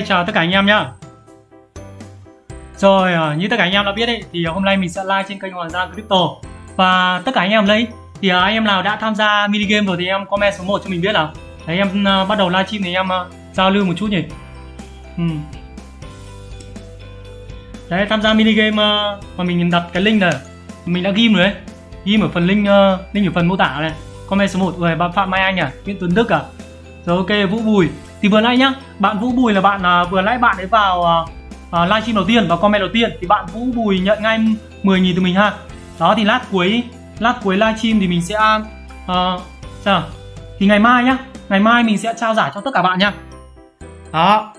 chào tất cả anh em nhá. Rồi ờ, như tất cả anh em đã biết ấy, thì hôm nay mình sẽ live trên kênh Hoàng Gia Crypto. Và tất cả anh em đây thì ờ, anh em nào đã tham gia mini game rồi thì em comment số 1 cho mình biết nào. Đấy, em ờ, bắt đầu livestream thì em giao lưu một chút nhỉ. Ừ. Đấy, tham gia mini game mà mình đặt cái link này. Mình đã ghim rồi đấy Ghim ở phần link link ở phần mô tả này. Comment số 1 rồi, bạn Phạm Mai Anh à Nguyễn Tuấn Đức à. Rồi, ok, Vũ Bùi thì vừa nãy nhá bạn Vũ Bùi là bạn à, vừa nãy bạn ấy vào à, à uh, livestream đầu tiên và comment đầu tiên thì bạn Vũ Bùi nhận ngay 10.000 từ mình ha. Đó thì lát cuối lát cuối livestream thì mình sẽ uh, sao? Thì ngày mai nhá ngày mai mình sẽ trao giải cho tất cả bạn nhá đó.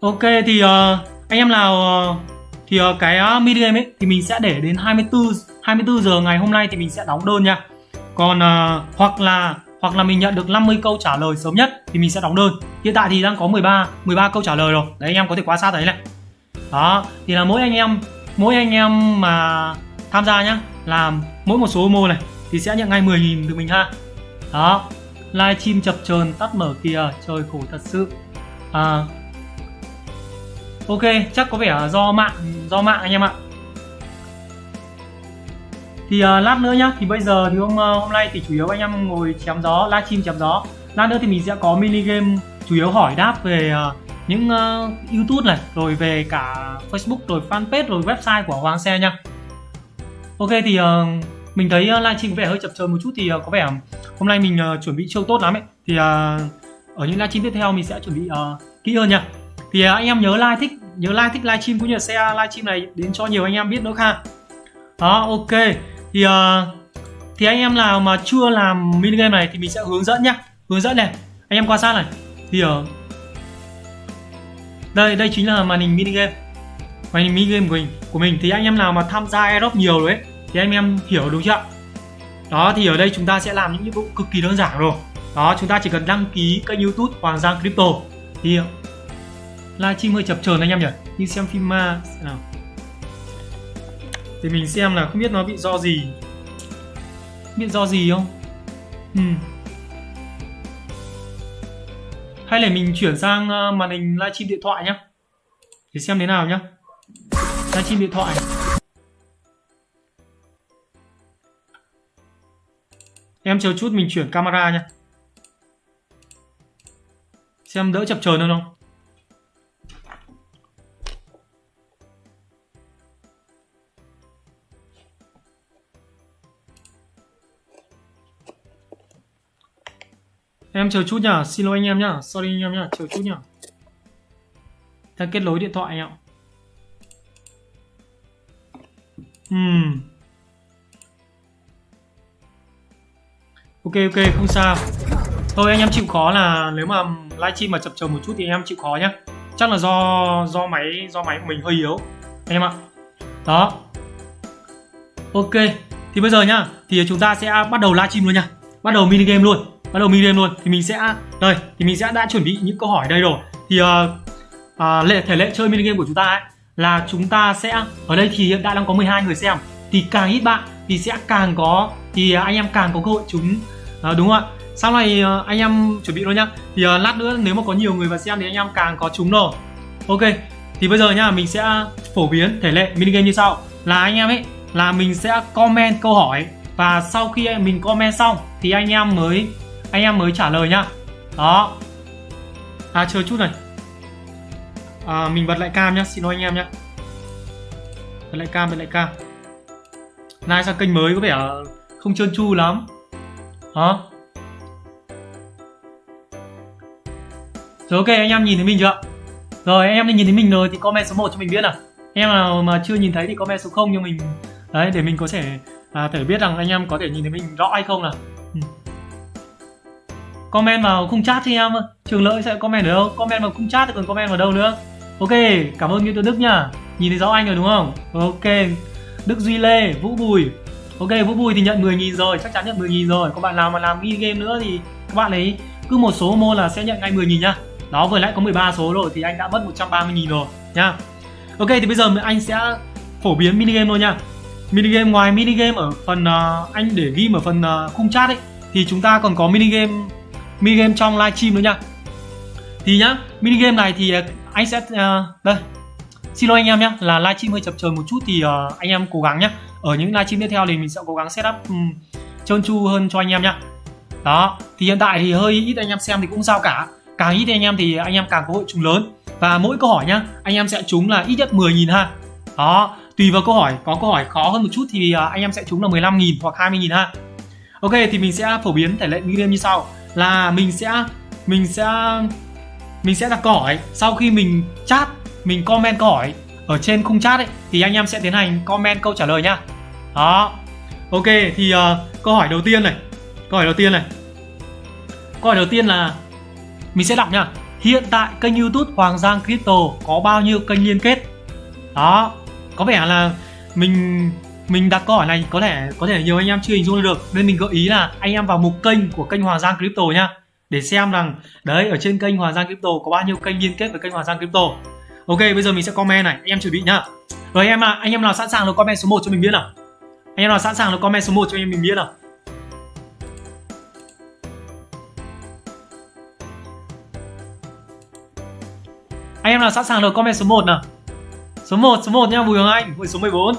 Ok thì uh, anh em nào uh, thì uh, cái uh, medium ấy thì mình sẽ để đến 24 24 giờ ngày hôm nay thì mình sẽ đóng đơn nha còn uh, hoặc là hoặc là mình nhận được 50 câu trả lời sớm nhất thì mình sẽ đóng đơn. Hiện tại thì đang có 13 13 câu trả lời rồi. Đấy anh em có thể quan sát thấy này. Đó thì là mỗi anh em mỗi anh em mà tham gia nhá làm mỗi một số mô này thì sẽ nhận ngay 10.000 từ mình ha. Đó livestream chập chờn tắt mở kìa trời khổ thật sự. À ok chắc có vẻ do mạng do mạng anh em ạ thì uh, lát nữa nhá. Thì bây giờ thì hôm uh, hôm nay thì chủ yếu anh em ngồi chém gió livestream chém gió. Lát nữa thì mình sẽ có mini game chủ yếu hỏi đáp về uh, những uh, youtube này rồi về cả facebook rồi fanpage rồi website của hoàng xe nha ok thì uh, mình thấy uh, livestream có vẻ hơi chập chờn một chút thì uh, có vẻ hôm nay mình uh, chuẩn bị chưa tốt lắm ấy. Thì uh, ở những livestream tiếp theo mình sẽ chuẩn bị uh, kỹ hơn nha thì uh, anh em nhớ like thích nhớ like thích livestream cũng như là share livestream này đến cho nhiều anh em biết nữa ha đó ok thì uh, thì anh em nào mà chưa làm mini game này thì mình sẽ hướng dẫn nhá. Hướng dẫn này. Anh em quan sát này. Thì ở uh, đây đây chính là màn hình mini game. Màn hình mini game của mình của mình. Thì anh em nào mà tham gia airdrop nhiều rồi ấy thì anh em hiểu đúng chưa? Đó thì ở đây chúng ta sẽ làm những nhiệm vụ cực kỳ đơn giản rồi. Đó chúng ta chỉ cần đăng ký kênh youtube hoàng giang crypto. Thì ờ, livestream hơi chập chờn anh em nhỉ? Như xem phim ma nào thì mình xem là không biết nó bị do gì. Bị do gì không? Ừ. hay là mình chuyển sang ờ, màn hình livestream điện thoại nhá. Để xem thế nào nhá. Livestream điện thoại. Em chờ chút mình chuyển camera nhá. Xem đỡ chập chờn hơn không? Em chờ chút nhá, xin lỗi anh em nhá, sorry anh em nhá, chờ chút nhá. đang kết nối điện thoại anh ạ. uhm. Ok ok không sao. Thôi anh em chịu khó là nếu mà livestream mà chập chờn một chút thì anh em chịu khó nhá. Chắc là do do máy do máy của mình hơi yếu anh em ạ. Đó. Ok. Thì bây giờ nhá, thì chúng ta sẽ bắt đầu livestream luôn nha. Bắt đầu mini game luôn bắt đầu mini game luôn. Thì mình sẽ đây thì mình sẽ đã chuẩn bị những câu hỏi đây rồi. Thì uh, uh, lệ thể lệ chơi mini game của chúng ta ấy là chúng ta sẽ ở đây thì hiện tại đang có 12 người xem. Thì càng ít bạn thì sẽ càng có thì à, anh em càng có cơ hội chúng uh, ờ, đúng không ạ? Sau này uh, anh em chuẩn bị luôn nhá. Thì uh, lát nữa nếu mà có nhiều người vào xem thì anh em càng có chúng rồi. Ok thì bây giờ nhá mình sẽ phổ biến thể lệ mini game như sau. Là anh em ấy là mình sẽ comment câu hỏi và sau khi mình comment xong thì anh em mới anh em mới trả lời nhá. Đó. À chờ chút này. À, mình bật lại cam nhá. Xin lỗi anh em nhá. Bật lại cam bật lại cam. Nay sang kênh mới có vẻ không trơn tru lắm. Đó. Rồi ok anh em nhìn thấy mình chưa rồi anh em nhìn thấy mình rồi thì comment số 1 cho mình biết nào. Em nào mà chưa nhìn thấy thì comment số 0 cho mình. Đấy để mình có thể à, thể biết rằng anh em có thể nhìn thấy mình rõ hay không nào. Ừ comment vào khung chat cho em trường lợi sẽ comment ở đâu? Comment vào khung chat thì còn comment vào đâu nữa? Ok cảm ơn Nguyễn Tuấn Đức nhá nhìn thấy rõ anh rồi đúng không? Ok. Đức Duy Lê Vũ Bùi. Ok Vũ Bùi thì nhận 10.000 rồi chắc chắn nhận 10.000 rồi. Các bạn nào mà làm ghi game nữa thì các bạn ấy cứ một số môn là sẽ nhận ngay 10.000 nhá. Đó vừa nãy có 13 số rồi thì anh đã mất 130.000 rồi nhá. Ok thì bây giờ anh sẽ phổ biến mini game thôi nha mini game ngoài mini game ở phần uh, anh để ghi ở phần uh, khung chat ấy thì chúng ta còn có mini game mini game trong livestream nữa nha. Thì nhá mini game này thì à, anh sẽ uh, đây. Xin lỗi anh em nhé là livestream hơi chập chờn một chút thì uh, anh em cố gắng nhé ở những livestream tiếp theo thì mình sẽ cố gắng setup um, trơn tru hơn cho anh em nhá. Đó thì hiện tại thì hơi ít anh em xem thì cũng sao cả. Càng ít anh em thì anh em càng có hội trúng lớn. Và mỗi câu hỏi nhá anh em sẽ trúng là ít nhất 10.000 ha. Đó tùy vào câu hỏi có câu hỏi khó hơn một chút thì uh, anh em sẽ trúng là 15.000 hoặc 20.000 ha. Ok thì mình sẽ phổ biến thể lệ mini game như sau là mình sẽ mình sẽ mình sẽ đặt câu hỏi. Sau khi mình chat mình comment câu hỏi ở trên khung chat ấy thì anh em sẽ tiến hành comment câu trả lời nhá. Đó. Ok thì uh, câu hỏi đầu tiên này. Câu hỏi đầu tiên này. Câu hỏi đầu tiên là mình sẽ đọc nhá. Hiện tại kênh youtube hoàng giang crypto có bao nhiêu kênh liên kết? Đó. Có vẻ là mình mình đặt câu hỏi này có thể có thể nhiều anh em chưa hình dung được. Nên mình gợi ý là anh em vào mục kênh của kênh hoàng giang crypto nhá để xem rằng đấy ở trên kênh hoàng giang crypto có bao nhiêu kênh liên kết với kênh hoàng giang crypto. Ok bây giờ mình sẽ comment này anh em chuẩn bị nhá. Rồi anh em à anh em nào sẵn sàng rồi comment số 1 cho mình biết nào? Anh em nào sẵn sàng rồi comment số 1 cho anh em mình biết nào? Anh em nào sẵn sàng rồi comment số 1 nào? Số 1, số 1 nha Bùi Hoàng Anh Với số 14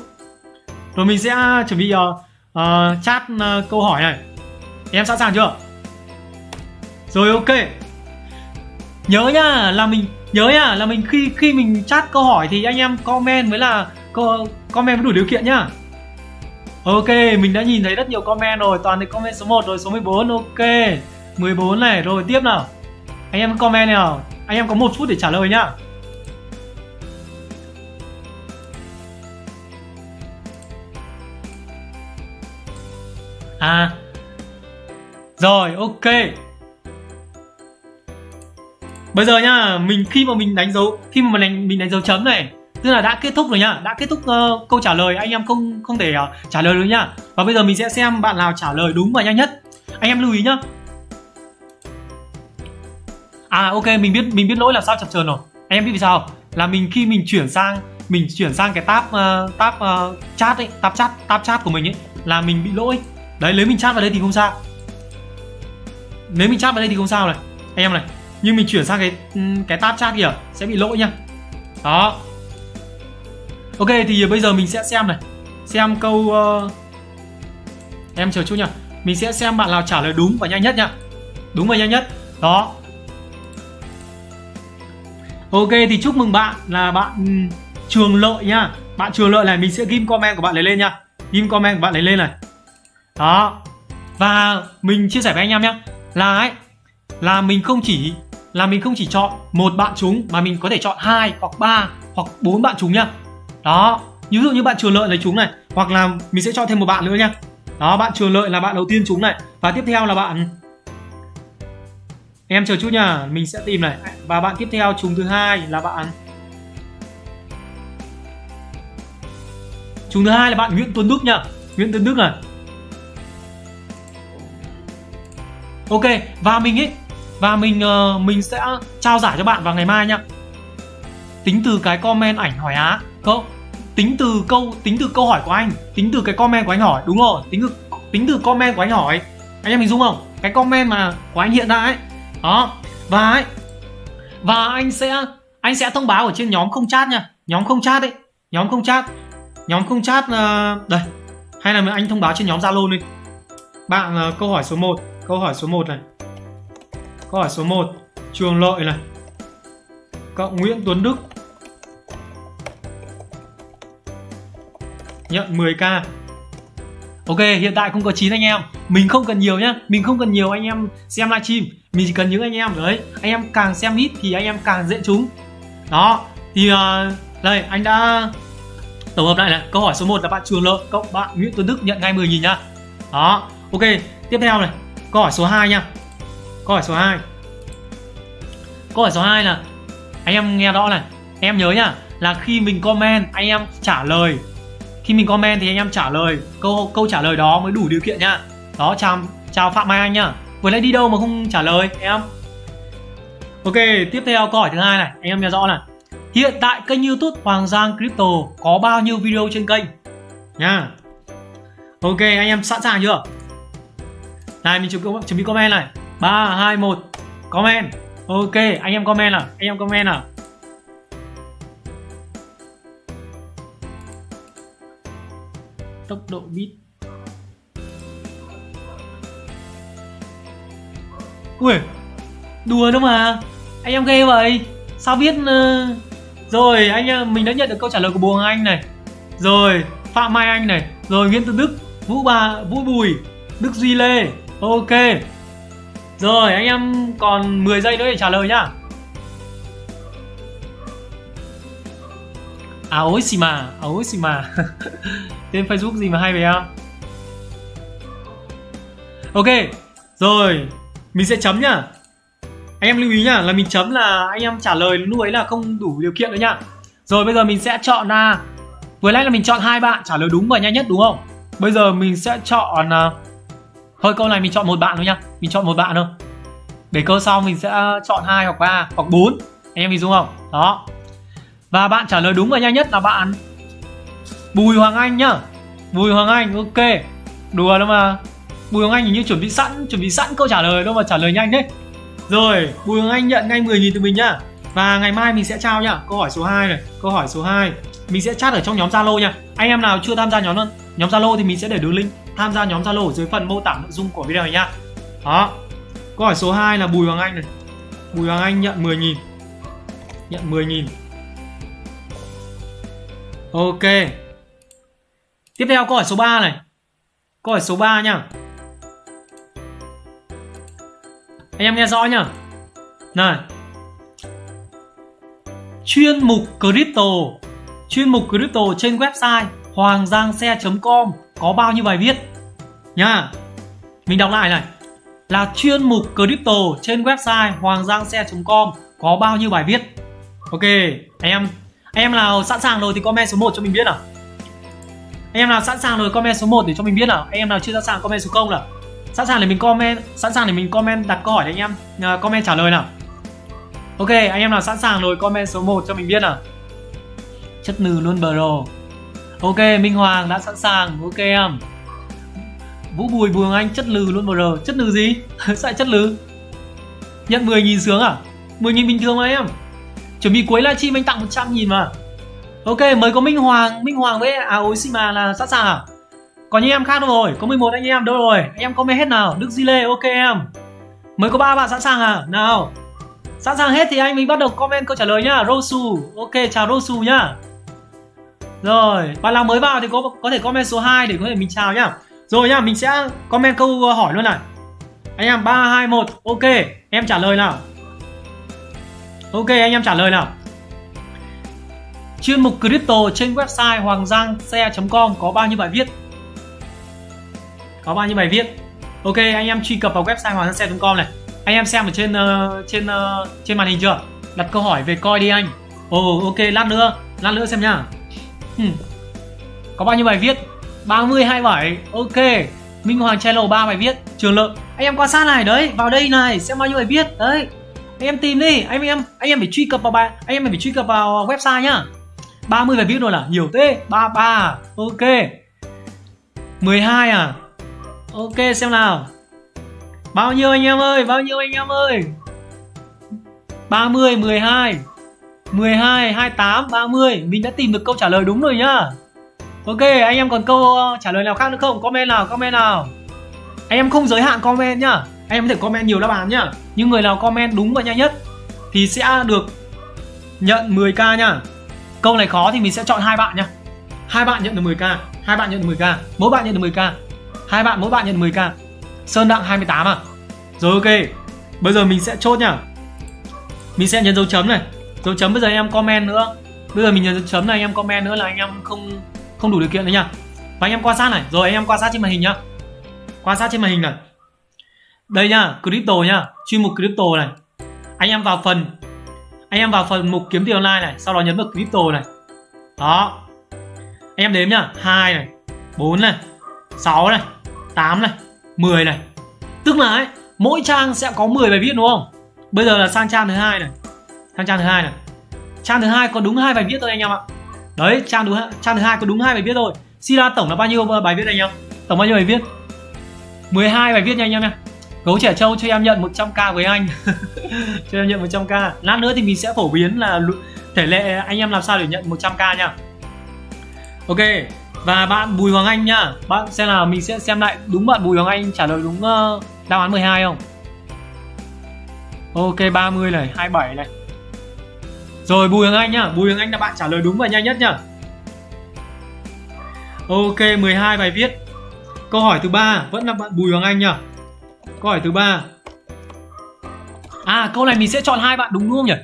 rồi mình sẽ à, chuẩn bị uh, uh, chat uh, câu hỏi này. Em sẵn sàng chưa? Rồi ok. Nhớ nhá là mình Nhớ nhá là mình khi khi mình chat câu hỏi Thì anh em comment mới là Comment mới đủ điều kiện nhá. Ok, mình đã nhìn thấy rất nhiều comment rồi Toàn là comment số 1 rồi, số 14 Ok. 14 này, rồi tiếp nào. Anh em comment nào. Anh em có một phút để trả lời nhá. À. Rồi ok. Bây giờ nhá Mình khi mà mình đánh dấu Khi mà mình, mình đánh dấu chấm này Tức là đã kết thúc rồi nhá Đã kết thúc uh, câu trả lời Anh em không không thể uh, trả lời được nhá. Và bây giờ mình sẽ xem bạn nào trả lời đúng và nhanh nhất. Anh em lưu ý nhá. À ok mình biết mình biết lỗi là sao chập chờn rồi. Anh em biết vì sao là mình khi mình chuyển sang mình chuyển sang cái tab uh, tab uh, chat ấy tab chat tab chat của mình ấy là mình bị lỗi đấy nếu mình chat vào đây thì không sao. Nếu mình chat vào đây thì không sao này. Anh em này, nhưng mình chuyển sang cái ừ, cái tab chat kìa sẽ bị lỗi nha. Đó. Ok, thì bây giờ mình sẽ xem này. Xem câu uh... em chờ chút nha mình sẽ xem bạn nào trả lời đúng và nhanh nhất nha đúng và nhanh nhất. Đó. Ok, thì chúc mừng bạn là bạn ừ, Trường Lợi nhá Bạn Trường Lợi này, mình sẽ ghim comment của bạn lấy lên nha. Ghim comment của bạn lấy lên này. Đó. Và mình chia sẻ với anh em nhé Là ấy, Là mình không chỉ, Là mình không chỉ chọn một bạn trúng Mà mình có thể chọn hai hoặc ba hoặc bốn bạn trúng nhá. Đó. Ví dụ như bạn Trường Lợi lấy trúng này, Hoặc là mình sẽ chọn thêm một bạn nữa nhá. Đó, bạn Trường Lợi là bạn đầu tiên trúng này. Và tiếp theo là bạn em chờ chút nha mình sẽ tìm này. Và bạn tiếp theo, chúng thứ hai là bạn chúng thứ hai là bạn Nguyễn Tuấn Đức nhá. Nguyễn Tuấn Đức này. Ok và mình ấy và mình uh, mình sẽ trao giải cho bạn vào ngày mai nhá. Tính từ cái comment ảnh hỏi á không? tính từ câu tính từ câu hỏi của anh tính từ cái comment của anh hỏi đúng rồi tính từ tính từ comment của anh hỏi. Anh em mình dung không? Cái comment mà của anh hiện ra ấy đó. Và ấy và anh sẽ anh sẽ thông báo ở trên nhóm không chat nha nhóm không chat đấy nhóm không chat nhóm không chat uh, đây. Hay là anh thông báo trên nhóm zalo đi. Bạn uh, câu hỏi số 1 câu hỏi số 1 này. Câu hỏi số 1 trường lợi này. Cộng nguyễn tuấn đức nhận 10k Ok, hiện tại không có 9 anh em. Mình không cần nhiều nhá. Mình không cần nhiều anh em xem livestream. Mình chỉ cần những anh em đấy Anh em càng xem ít thì anh em càng dễ trúng. Đó Thì uh, đây anh đã tổng hợp lại này. Câu hỏi số 1 là bạn Trường Lợi Cộng bạn Nguyễn Tuấn Đức nhận ngay 10.000 nhá. Đó Ok Tiếp theo này. Câu hỏi số 2 nha. Câu hỏi số 2 Câu hỏi số 2 là, Anh em nghe rõ này. Em nhớ nhá, Là khi mình comment, anh em trả lời. Khi mình comment thì anh em trả lời. Câu câu trả lời đó mới đủ điều kiện nhá. Đó, chào chào phạm mai anh nhá. Vừa nãy đi đâu mà không trả lời, em? Ok, tiếp theo câu hỏi thứ hai này. Anh em nghe rõ này. Hiện tại kênh youtube hoàng giang crypto có bao nhiêu video trên kênh? Nha. Ok, anh em sẵn sàng chưa? Này, mình chuẩn bị chuẩn bị comment này. 3 2 1 comment. Ok, anh em comment nào? Anh em comment nào? Tốc độ bit ui, đùa đâu mà. Anh em ghê vậy. Sao biết uh... rồi, anh em, mình đã nhận được câu trả lời của buồng anh này. Rồi, phạm mai anh này. Rồi, nguyễn Tư đức, vũ bà vũ bùi, đức duy lê ok. Rồi anh em còn 10 giây nữa để trả lời nhá. À, ối xì mà à, ối xì mà. Tên facebook gì mà hay vậy em? Ok rồi mình sẽ chấm nhá. Anh em lưu ý nhá là mình chấm là anh em trả lời lúc ấy là không đủ điều kiện nữa nhá. Rồi bây giờ mình sẽ chọn là vừa nãy là mình chọn hai bạn trả lời đúng và nhanh nhất đúng không? Bây giờ mình sẽ chọn uh, thôi, câu này mình chọn một bạn thôi nhá. Mình chọn một bạn thôi. Để câu sau mình sẽ ờ, chọn hai hoặc ba hoặc bốn. Anh em hình dung không? Đó. Và bạn trả lời đúng và nhanh nhất là bạn Bùi Hoàng Anh nhá. Bùi Hoàng Anh, ok. Đùa đâu mà. Bùi Hoàng Anh hình như chuẩn bị sẵn, chuẩn bị sẵn câu trả lời đâu mà trả lời nhanh đấy Rồi, Bùi Hoàng Anh nhận ngay 10.000 từ mình nhá. Và ngày mai mình sẽ trao nhá. Câu hỏi số 2 này, Câu hỏi số 2 Mình sẽ chat ở trong nhóm Zalo nha Anh em nào chưa tham gia nhóm nhóm Zalo thì mình sẽ để đường link. Tham gia nhóm Zalo ở dưới phần mô tả nội dung của video này nhá Đó. Câu hỏi số 2 là Bùi Hoàng Anh này. Bùi Hoàng Anh nhận 10.000 Nhận 10.000 Ok. Tiếp theo câu hỏi số 3 này. Câu hỏi số 3 nhá Anh em nghe rõ nhá. Này. Chuyên mục crypto. Chuyên mục crypto trên website hoàng giang xe.com có bao nhiêu bài viết? Nha mình đọc lại này. Là chuyên mục crypto trên website hoàng giang xe.com có bao nhiêu bài viết? Ok anh em anh em nào sẵn sàng rồi thì comment số 1 cho mình biết nào. Anh em nào sẵn sàng rồi comment số 1 để cho mình biết nào. Anh em nào chưa sẵn sàng comment số 0 nào. Sẵn sàng để mình comment sẵn sàng để mình comment đặt câu hỏi đấy anh em À, comment trả lời nào. Ok anh em nào sẵn sàng rồi comment số 1 cho mình biết nào. Chất nừ luôn bro ok, minh hoàng đã sẵn sàng. Ok em. Vũ bùi bùi anh chất lừ luôn bro chất lừ gì? Sao chất lừ. Nhận 10.000 sướng à? 10.000 bình thường mà em. Chuẩn bị cuối livestream anh tặng 100.000 mà. Ok mới có minh hoàng minh hoàng với à ối xì mà là sẵn sàng à? Còn những em khác đâu rồi. Có 11 anh em đâu rồi. Anh em comment hết nào? Đức di lê, ok em. Mới có ba bạn sẵn sàng à? Nào. Sẵn sàng hết thì anh mình bắt đầu comment câu trả lời nhá. Rosu ok, chào rosu nhá rồi bạn nào mới vào thì có có thể comment số 2 để có thể mình chào nhá. Rồi nhá mình sẽ comment câu hỏi luôn này. Anh em ba hai một ok. Em trả lời nào? Ok anh em trả lời nào? Chuyên mục crypto trên website hoàng giang xe com có bao nhiêu bài viết? Có bao nhiêu bài viết? Ok anh em truy cập vào website hoàng giang xe com này. Anh em xem ở trên uh, trên uh, trên màn hình chưa? Đặt câu hỏi về coi đi anh. Ồ oh, ok lát nữa lát nữa xem nhá hmm. có bao nhiêu bài viết? 30 27 ok. Minh Hoàng Channel 3 bài viết. Trường Lượng anh em quan sát này, đấy. Vào đây này, xem bao nhiêu bài viết. Đấy. Anh em tìm đi. Anh em anh em phải truy cập vào bài, anh em phải truy cập vào website nhá. 30 bài viết rồi là nhiều thế. 33 ok. 12 à. Ok, xem nào. Bao nhiêu anh em ơi? Bao nhiêu anh em ơi? 30 12 12 28 30 mình đã tìm được câu trả lời đúng rồi nhá. Ok, anh em còn câu ờ, trả lời nào khác nữa không? Comment nào comment nào. Anh em không giới hạn comment nhá. Anh em có thể comment nhiều đáp án nhá. Nhưng người nào comment đúng và nhanh nhất thì sẽ được nhận 10k nhá. Câu này khó thì mình sẽ chọn hai bạn nhá. Hai bạn nhận được 10k hai bạn nhận được 10k mỗi bạn nhận được 10k hai bạn, mỗi bạn nhận được 10k sơn đặng 28 à. Rồi, ok. Bây giờ mình sẽ chốt nhá. Mình sẽ nhấn dấu chấm này dấu chấm bây giờ anh em comment nữa. Bây giờ mình nhấn dấu chấm này anh em comment nữa là anh em không không đủ điều kiện nữa nhá. Và anh em quan sát này. Rồi anh em quan sát trên màn hình nhá. Quan sát trên màn hình này. Đây nhá crypto nhá. Chuyên mục crypto này. Anh em vào phần anh em vào phần mục kiếm tiền online này sau đó nhấn vào crypto này. Đó. Anh em đếm nhá. Hai này 4 này 6 này 8 này 10 này. Tức là ấy, mỗi trang sẽ có 10 bài viết đúng không? Bây giờ là sang trang thứ hai này sang trang thứ hai này. Trang thứ hai có đúng hai bài viết thôi anh em ạ. Đấy trang thứ trang thứ hai có đúng hai bài viết thôi. Suy tổng là bao nhiêu bài viết anh em? Tổng bao nhiêu bài viết? 12 bài viết nha anh em nha. Gấu trẻ trâu cho em nhận 100k với anh. Cho em nhận 100k Lát nữa thì mình sẽ phổ biến là thể lệ anh em làm sao để nhận 100k nha. Ok Và bạn Bùi Hoàng Anh nhá Bạn xem là mình sẽ xem lại đúng bạn Bùi Hoàng Anh trả lời đúng uh, đáp án 12 không? Ok 30 này 27 này. Rồi Bùi Hoàng Anh nhá. Bùi Hoàng Anh là bạn trả lời đúng và nhanh nhất nhá. Ok 12 bài viết. Câu hỏi thứ ba vẫn là bạn Bùi Hoàng Anh nhá. Câu hỏi thứ ba. À câu này mình sẽ chọn hai bạn đúng đúng không nhỉ?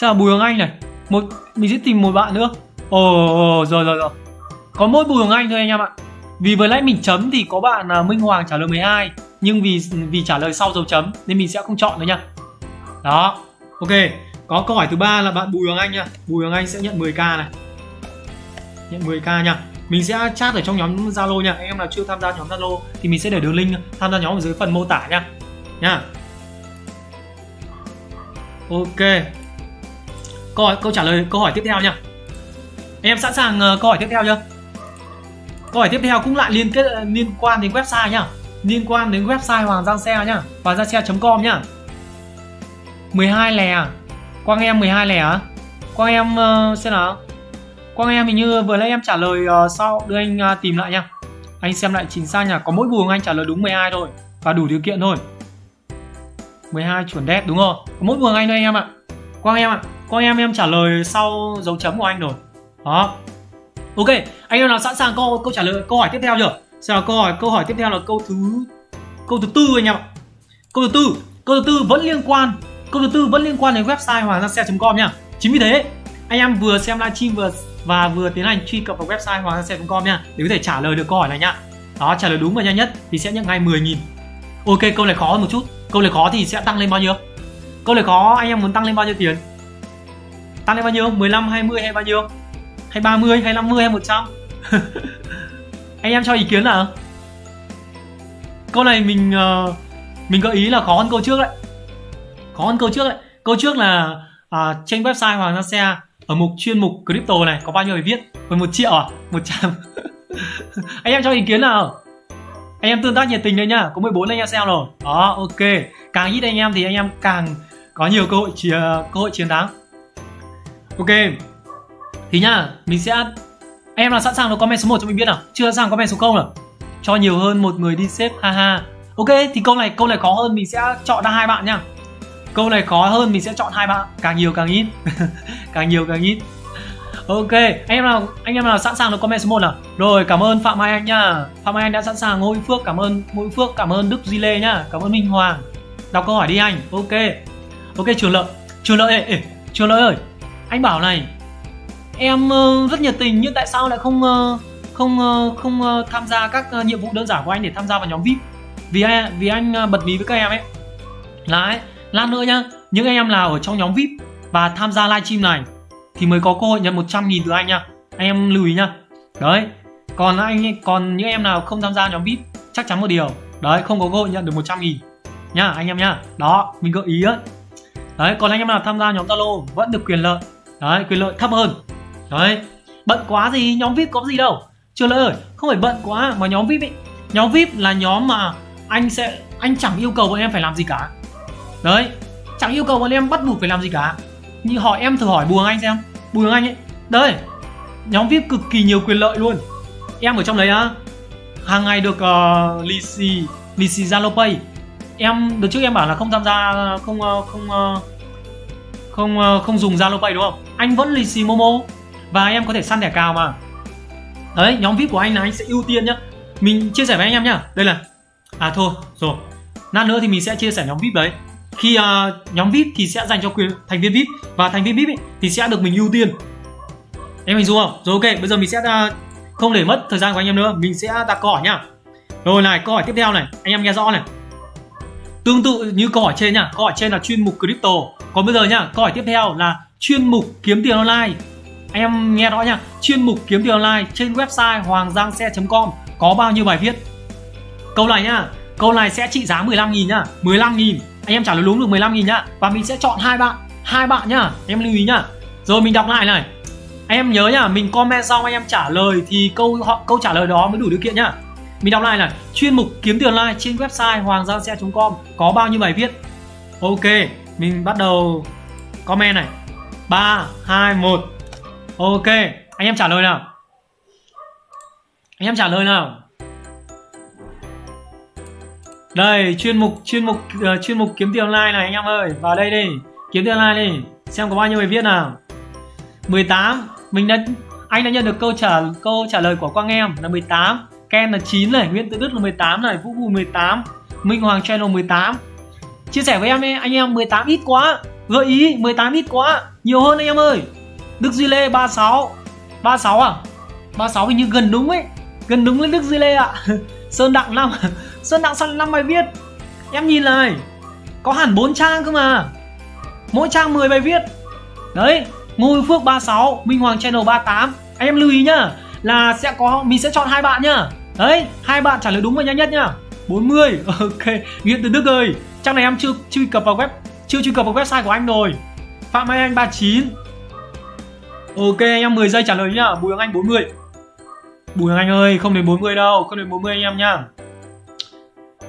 Sao là Bùi Hoàng Anh này? Một Mình sẽ tìm một bạn nữa. Ồ oh, rồi rồi rồi. Có mỗi Bùi Hoàng Anh thôi anh em ạ. Vì vừa nãy mình chấm thì có bạn là Minh Hoàng trả lời 12 Nhưng vì vì trả lời sau dấu chấm Nên mình sẽ không chọn nữa nha Đó. Ok. Có câu hỏi thứ ba là bạn Bùi Hoàng Anh nha. Bùi Hoàng Anh sẽ nhận 10k này. Nhận 10k nha. Mình sẽ chat ở trong nhóm Zalo nha. Anh em nào chưa tham gia nhóm Zalo thì mình sẽ để đường link tham gia nhóm ở dưới phần mô tả nha. Nha. Ok. Câu hỏi câu trả lời câu hỏi tiếp theo nha. Em sẵn sàng uh, câu hỏi tiếp theo chưa? Câu hỏi tiếp theo cũng lại liên kết liên quan đến website nhá liên quan đến website hoàng giang xe nhá hoàng giang xe com nhá 12 lè à? Quang em 12 lẻ á quang em uh, xem nào. Quang em hình như vừa nãy em trả lời ờ, uh, sau đưa anh uh, tìm lại nha. Anh xem lại chính xác nha. Có mỗi buồng anh trả lời đúng 12 thôi Và đủ điều kiện thôi. 12 chuẩn đét đúng không? Có mỗi buồng anh thôi anh em ạ. Quang em ạ. Quang em em trả lời sau dấu chấm của anh rồi. Đó. Ok Anh em nào sẵn sàng câu câu trả lời câu hỏi tiếp theo chưa? Sao câu hỏi câu hỏi tiếp theo là câu thứ câu thứ tư anh em ạ. Câu thứ tư Câu thứ tư vẫn liên quan Câu thứ tư vẫn liên quan đến website hoàng gia xe.com nha. Chính vì thế anh em vừa xem livestream vừa và vừa tiến hành truy cập vào website hoàng com nha để có thể trả lời được câu hỏi này nhá. Đó trả lời đúng và nhanh nhất thì sẽ nhận ngay 10.000 ok câu này khó hơn một chút. Câu này khó thì sẽ tăng lên bao nhiêu? Câu này khó anh em muốn tăng lên bao nhiêu tiền? Tăng lên bao nhiêu? 15 20 hay bao nhiêu? Hay 30 hay 50 hay 100 anh em cho ý kiến nào? Câu này mình uh, mình gợi ý là khó hơn câu trước đấy khó hơn câu trước đấy câu trước là à, trên website hoàng gia xe ở mục chuyên mục crypto này có bao nhiêu người viết? Hơn một triệu à? Một trăm. Anh em cho ý kiến nào? Anh em tương tác nhiệt tình đấy nhá. Có 14 anh em xem rồi. Đó ok. Càng ít anh em thì anh em càng có nhiều cơ hội chiến à, cơ hội chiến thắng. Ok. Thì nhá mình sẽ anh em là sẵn sàng được comment số 1 cho mình biết nào? Chưa sẵn sàng comment số không nào? Cho nhiều hơn một người đi xếp haha ok thì câu này câu này khó hơn. Mình sẽ chọn ra hai bạn nhá câu này khó hơn mình sẽ chọn hai bạn. Càng nhiều càng ít. Càng nhiều càng ít. Ok anh em nào anh em nào sẵn sàng được comment số 1 nào? Rồi cảm ơn phạm mai anh nhá phạm mai anh đã sẵn sàng ngô phước cảm ơn ngô phước cảm ơn đức di lê nhá cảm ơn minh hoàng. Đọc câu hỏi đi anh. Ok. Ok trường lợi. Trường lợi ê, ê trường lợi ơi. Anh bảo này em uh, rất nhiệt tình nhưng tại sao lại không uh, không uh, không uh, tham gia các uh, nhiệm vụ đơn giản của anh để tham gia vào nhóm vip vì anh vì anh uh, bật mí với các em ấy. Là ấy lát nữa nhá, những anh em nào ở trong nhóm vip và tham gia livestream này thì mới có cơ hội nhận 100 nghìn từ anh nha anh em lưu ý nhá. Đấy, còn anh, còn những em nào không tham gia nhóm vip chắc chắn một điều. Đấy, không có cơ hội nhận được 100 nghìn nhá, anh em nhá. Đó, mình gợi ý á. Đấy, còn anh em nào tham gia nhóm zalo vẫn được quyền lợi. Đấy, quyền lợi thấp hơn. Đấy, bận quá gì nhóm vip có gì đâu. Chưa lỡ ơi, không phải bận quá mà nhóm vip ấy, nhóm vip là nhóm mà anh sẽ, anh chẳng yêu cầu bọn em phải làm gì cả đấy chẳng yêu cầu bọn em bắt buộc phải làm gì cả. Như hỏi em thử hỏi Bùi anh xem. Bùi anh ấy đấy nhóm vip cực kỳ nhiều quyền lợi luôn. Em ở trong đấy á hàng ngày được uh, lì xì lì xì zalo pay. Em được trước em bảo là không tham gia không uh, không uh, không uh, không dùng zalo pay đúng không? Anh vẫn lì xì momo và em có thể săn thẻ cào mà. Đấy nhóm vip của anh là anh sẽ ưu tiên nhá. Mình chia sẻ với anh em nhá. Đây là à thôi rồi. Lát nữa thì mình sẽ chia sẻ nhóm vip đấy khi uh, nhóm vip thì sẽ dành cho quyền thành viên vip và thành viên vip ấy, thì sẽ được mình ưu tiên. Em hình dung không? Rồi ok bây giờ mình sẽ uh, không để mất thời gian của anh em nữa mình sẽ đặt câu hỏi nhá. Rồi này câu hỏi tiếp theo này anh em nghe rõ này. Tương tự như câu hỏi trên nhá câu hỏi trên là chuyên mục crypto. Còn bây giờ nhá câu hỏi tiếp theo là chuyên mục kiếm tiền online. Anh em nghe rõ nhá chuyên mục kiếm tiền online trên website hoàng giang xe com có bao nhiêu bài viết? Câu này nhá câu này sẽ trị giá 15 nghìn nhá 15 nghìn anh em trả lời đúng được 15 nghìn nhá. Và mình sẽ chọn hai bạn hai bạn nhá. Em lưu ý nhá. Rồi mình đọc lại này. Anh em nhớ nhá, mình comment xong anh em trả lời thì câu họ, câu trả lời đó mới đủ điều kiện nhá. Mình đọc lại này. Chuyên mục kiếm tiền online trên website hoàng giao xe.com có bao nhiêu bài viết? Ok, mình bắt đầu comment này. 3 2 1 ok, anh em trả lời nào? Anh em trả lời nào? Đây chuyên mục chuyên mục uh, chuyên mục kiếm tiền online này anh em ơi. Vào đây đi. Kiếm tiền online đi. Xem có bao nhiêu người viết nào. 18 mình đã anh đã nhận được câu trả câu trả lời của quang em là 18 Ken là 9 này. Nguyễn Tự Đức là 18 này. Vũ Bùi 18 Minh Hoàng Channel 18 chia sẻ với em ấy, anh em 18 ít quá. Gợi ý 18 ít quá. Nhiều hơn anh em ơi. Đức Duy Lê 36 36 à? 36 hình như gần đúng ấy. Gần đúng với Đức Duy Lê ạ. À. Sơn Đặng 5 Sơn Đặng sang 5 bài viết. Em nhìn này, có hẳn 4 trang cơ mà. Mỗi trang 10 bài viết. Đấy Ngô Phước 36 Minh Hoàng Channel 38 anh em lưu ý nhá, là sẽ có, mình sẽ chọn hai bạn nhá. Đấy, hai bạn trả lời đúng và nhanh nhất nhá. 40 ok. Nguyễn Từ Đức ơi, Trang này em chưa truy cập vào web, chưa truy cập vào website của anh rồi. Phạm Mai Anh 39 Ok anh em 10 giây trả lời nhá. Bùi Hoàng Anh 40 Bùi Hoàng Anh ơi, không đến 40 đâu, Không đến 40 anh em nhá.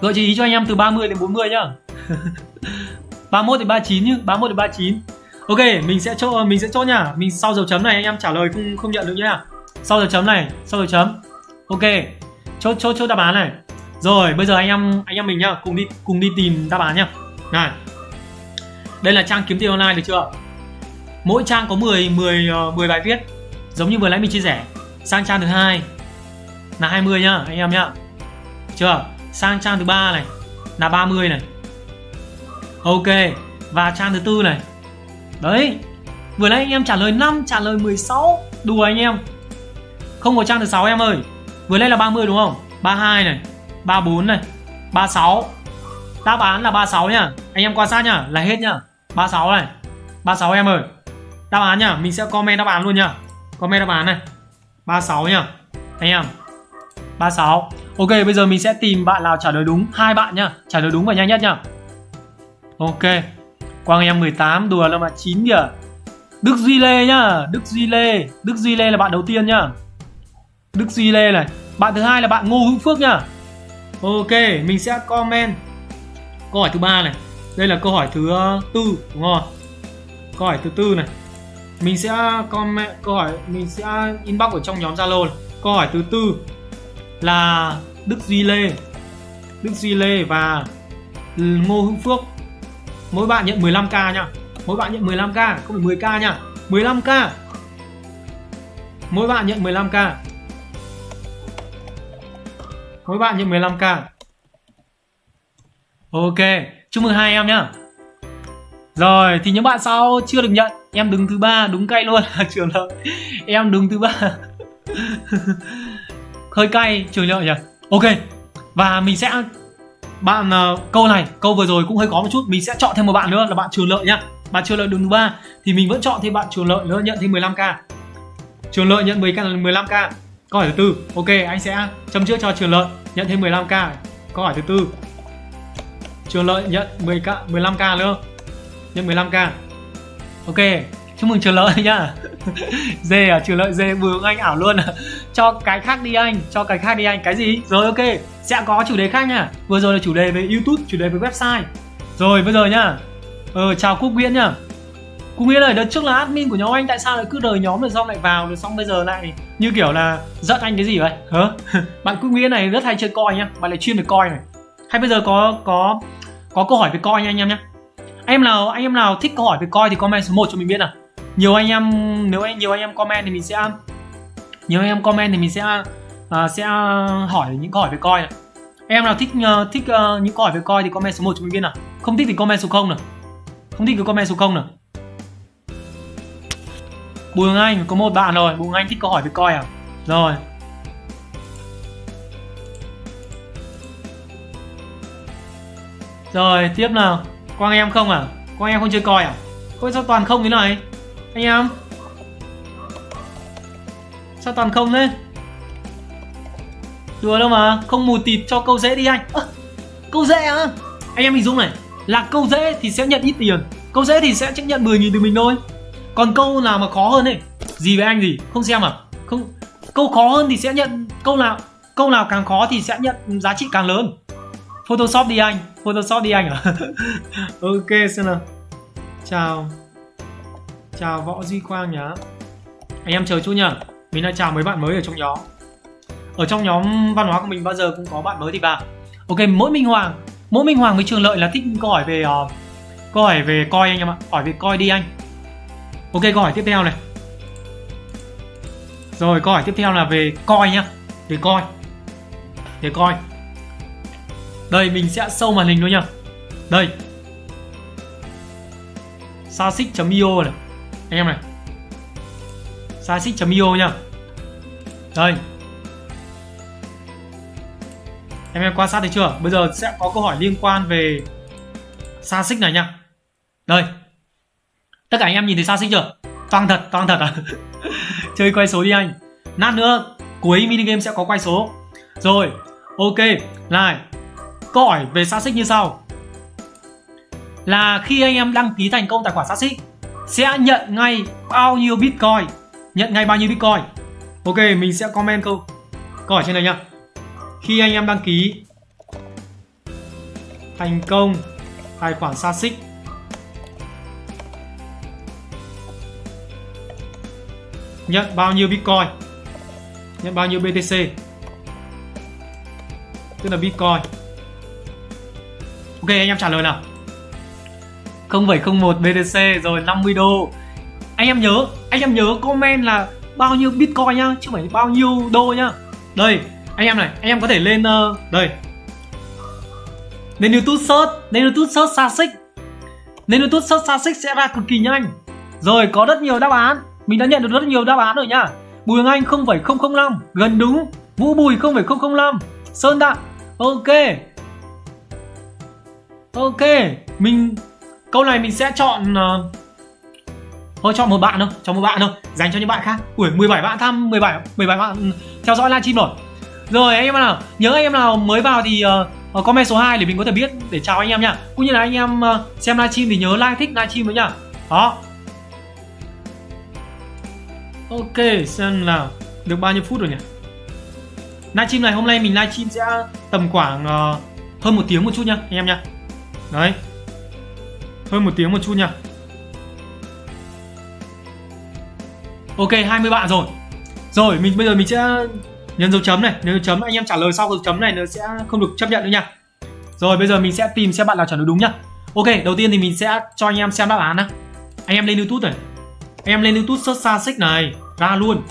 Gợi ý cho anh em từ 30 đến 40 nhá. 31 đến 39 nhá 31 đến 39 Ok mình sẽ cho mình sẽ chốt nhá Mình sau dấu chấm này anh em trả lời không không nhận được nhá. Sau dấu chấm này Sau dấu chấm. Ok chốt chốt chốt đáp án này. Rồi bây giờ anh em anh em mình nhá cùng đi cùng đi tìm đáp án nhá. Này đây là trang kiếm tiền online được chưa? Mỗi trang có 10 10 uh, 10 bài viết giống như vừa nãy mình chia sẻ. Sang trang thứ hai là 20 nhá anh em nhá. Chưa sang trang thứ ba này, là 30 này. Ok, và trang thứ tư này. Đấy, vừa nãy anh em trả lời 5 trả lời 16 đùa anh em. Không có trang thứ sáu em ơi. Vừa nãy là 30 đúng không? 32 này 34 này 36 Đáp án là 36 nhá. Anh em quan sát nhá, Là hết nhá. 36 này. 36 em ơi. Đáp án nhá, Mình sẽ comment đáp án luôn nhá. Comment đáp án này. 36 nhá. Anh em. 36 Ok bây giờ mình sẽ tìm bạn nào trả lời đúng hai bạn nhá Trả lời đúng và nhanh nhất nhá Ok Quang em 18 đùa là mà 9 kìa Đức Duy Lê nhá Đức Duy Lê Đức Duy Lê là bạn đầu tiên nhá Đức Duy Lê này Bạn thứ hai là bạn Ngô Hữu Phước nhá Ok, mình sẽ comment câu hỏi thứ ba này. Đây là câu hỏi thứ ờ, tư đúng không? Câu hỏi thứ tư này. Mình sẽ comment câu hỏi mình sẽ inbox ở trong nhóm Zalo này. Câu hỏi thứ tư là Đức Duy Lê. Đức Duy Lê và Ngô Hưng Phước. Mỗi bạn nhận 15k nha. Mỗi bạn nhận 15k, không phải 10k nha. 15k. Mỗi bạn nhận 15k mỗi bạn nhận 15k ok chúc mừng hai em nhá rồi thì những bạn sau chưa được nhận em đứng thứ ba đúng cậy luôn trường hợp em đứng thứ ba hơi cay trường lợi nhỉ ok và mình sẽ bạn uh, câu này câu vừa rồi cũng hơi có một chút mình sẽ chọn thêm một bạn nữa là bạn trường lợi nhá bạn trường lợi đường thứ ba thì mình vẫn chọn thêm bạn trường lợi nữa nhận thêm 15k trường lợi nhận 10k là 15k Câu hỏi thứ tư, ok anh sẽ chấm trước cho Trường Lợi nhận thêm 15k. Câu hỏi thứ tư. Trường Lợi nhận 10k 15k nữa. Nhận 15k. Ok, chúc mừng Trường Lợi nhá. dê à, Trường Lợi dê bướng anh ảo luôn. cho cái khác đi anh, cho cái khác đi anh. Cái gì? Rồi ok, sẽ có chủ đề khác nha. Vừa rồi là chủ đề về YouTube, chủ đề về website. Rồi bây giờ nhá. Ờ chào Quốc nguyễn nhá. Cũng nghĩa là đợt trước là admin của nhóm anh tại sao lại cứ rời nhóm rồi xong lại vào rồi xong bây giờ lại như kiểu là giận anh cái gì vậy? Hả? bạn Quốc Nghĩa này rất hay chơi coi nhá, bạn lại chuyên về coi này. Hay bây giờ có có có câu hỏi về coi nha anh em nhá Anh em nào anh em nào thích câu hỏi về coi thì comment số 1 cho mình biết nào. Nhiều anh em nếu anh nhiều anh em comment thì mình sẽ nhiều anh em comment thì mình sẽ uh, sẽ hỏi những câu hỏi về coi này. Em nào thích uh, thích uh, những câu hỏi về coi thì comment số 1 cho mình biết nào. Không thích thì comment số 0 nào. Không thích thì comment số 0 nào. Bùi Hương Anh có một bạn rồi Bùi Hương Anh thích câu hỏi về coi à Rồi Rồi tiếp nào Quang em không à Quang em không chơi coi à Ôi sao toàn không thế này anh em. Sao toàn không thế? Đùa đâu mà Không mù tịt cho câu dễ đi anh. À, Câu dễ à Anh em hình dung này Là câu dễ thì sẽ nhận ít tiền Câu dễ thì sẽ chấp nhận 10.000 từ mình thôi. Còn câu nào mà khó hơn ấy gì với anh gì không xem à? Không câu khó hơn thì sẽ nhận câu nào câu nào càng khó thì sẽ nhận giá trị càng lớn. Photoshop đi anh Photoshop đi anh à? Ok xem nào. Chào. Chào Võ Duy Quang nhá. Anh em chờ chút nhá. Mình đã chào mấy bạn mới ở trong nhóm. Ở trong nhóm văn hóa của mình bao giờ cũng có bạn mới thì vào Ok mỗi Minh Hoàng. Mỗi Minh Hoàng với Trường Lợi là thích câu hỏi về uh, Câu hỏi về coi anh em ạ. Hỏi về coi đi anh. Ok câu hỏi tiếp theo này. Rồi câu hỏi tiếp theo là về coi nhá. Về coi. Về coi. Đây mình sẽ sâu màn hình luôn nhá. Đây. Sasic.io này. Anh em này Sasic.io nha, Đây Em em quan sát thấy chưa? Bây giờ sẽ có câu hỏi liên quan về sasic này nha. Đây. Tất cả anh em nhìn thấy sasic chưa? Toang thật, toang thật à? Chơi quay số đi anh. Nát nữa, cuối mini game sẽ có quay số. Rồi, ok. Này, câu hỏi về sasic như sau. Là khi anh em đăng ký thành công tài khoản sasic sẽ nhận ngay bao nhiêu Bitcoin? Nhận ngay bao nhiêu Bitcoin? Ok, mình sẽ comment câu câu hỏi trên này nha khi anh em đăng ký thành công tài khoản xa xích nhận bao nhiêu bitcoin? Nhận bao nhiêu btc tức là bitcoin. Ok anh em trả lời nào? 0701 BTC rồi 50 đô. Anh em nhớ anh em nhớ comment là bao nhiêu bitcoin nhá chứ không phải bao nhiêu đô nhá. Đây anh em này anh em có thể lên uh, đây. Lên youtube search lên youtube search xa xích. Lên youtube search xa xích sẽ ra cực kỳ nhanh. Rồi có rất nhiều đáp án. Mình đã nhận được rất nhiều đáp án rồi nhá. Bùi hằng anh 0,005 gần đúng. Vũ bùi 0,005 sơn đặng. Ok. Ok mình câu này mình sẽ chọn uh, thôi chọn một bạn thôi cho một bạn thôi dành cho những bạn khác. Ui 17 bạn tham 17 17 bạn ừ, theo dõi livestream rồi. Rồi anh em nào nhớ anh em nào mới vào thì uh, comment số 2 để mình có thể biết để chào anh em nha. Cũng như là anh em uh, xem livestream thì nhớ like thích livestream với nhá đó. Ok xem nào được bao nhiêu phút rồi nhỉ? Livestream này hôm nay mình livestream sẽ tầm khoảng uh, hơn một tiếng một chút nha anh em nha. Đấy hơn một tiếng một chút nha. Ok 20 bạn rồi. Rồi, mình bây giờ mình sẽ nhấn dấu chấm này. Nếu chấm, anh em trả lời sau dấu chấm này nó sẽ không được chấp nhận nữa nha. Rồi, bây giờ mình sẽ tìm xem bạn nào trả lời đúng nhá. Ok, đầu tiên thì mình sẽ cho anh em xem đáp án nhá. Anh em lên youtube này. Anh em lên youtube search xa xích này, ra luôn.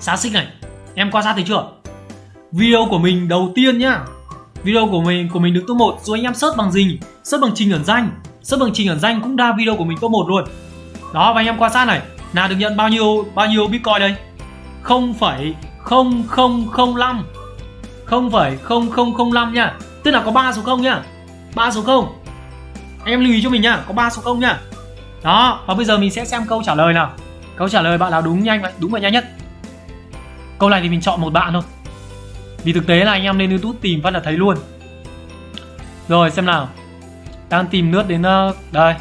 Xa xích này. Em quan sát thấy chưa? Video của mình đầu tiên nhá. Video của mình của mình được top 1 rồi anh em search bằng gì search bằng trình ẩn danh search bằng trình ẩn danh cũng ra video của mình top một luôn. Đó và anh em quan sát này là được nhận bao nhiêu bao nhiêu bitcoin đây? 0,0005 0,0005 nha. Tức là có 3 số 0 nhá. 3 số 0 Anh em lưu ý cho mình nhá Có 3 số 0 nhá. Đó Và bây giờ mình sẽ xem câu trả lời nào. Câu trả lời bạn nào đúng nhanh vậy Đúng và nhanh nhất. Câu này thì mình chọn một bạn thôi. Vì thực tế là anh em lên youtube tìm phát là thấy luôn. Rồi xem nào. Đang tìm nước đến uh, Đây.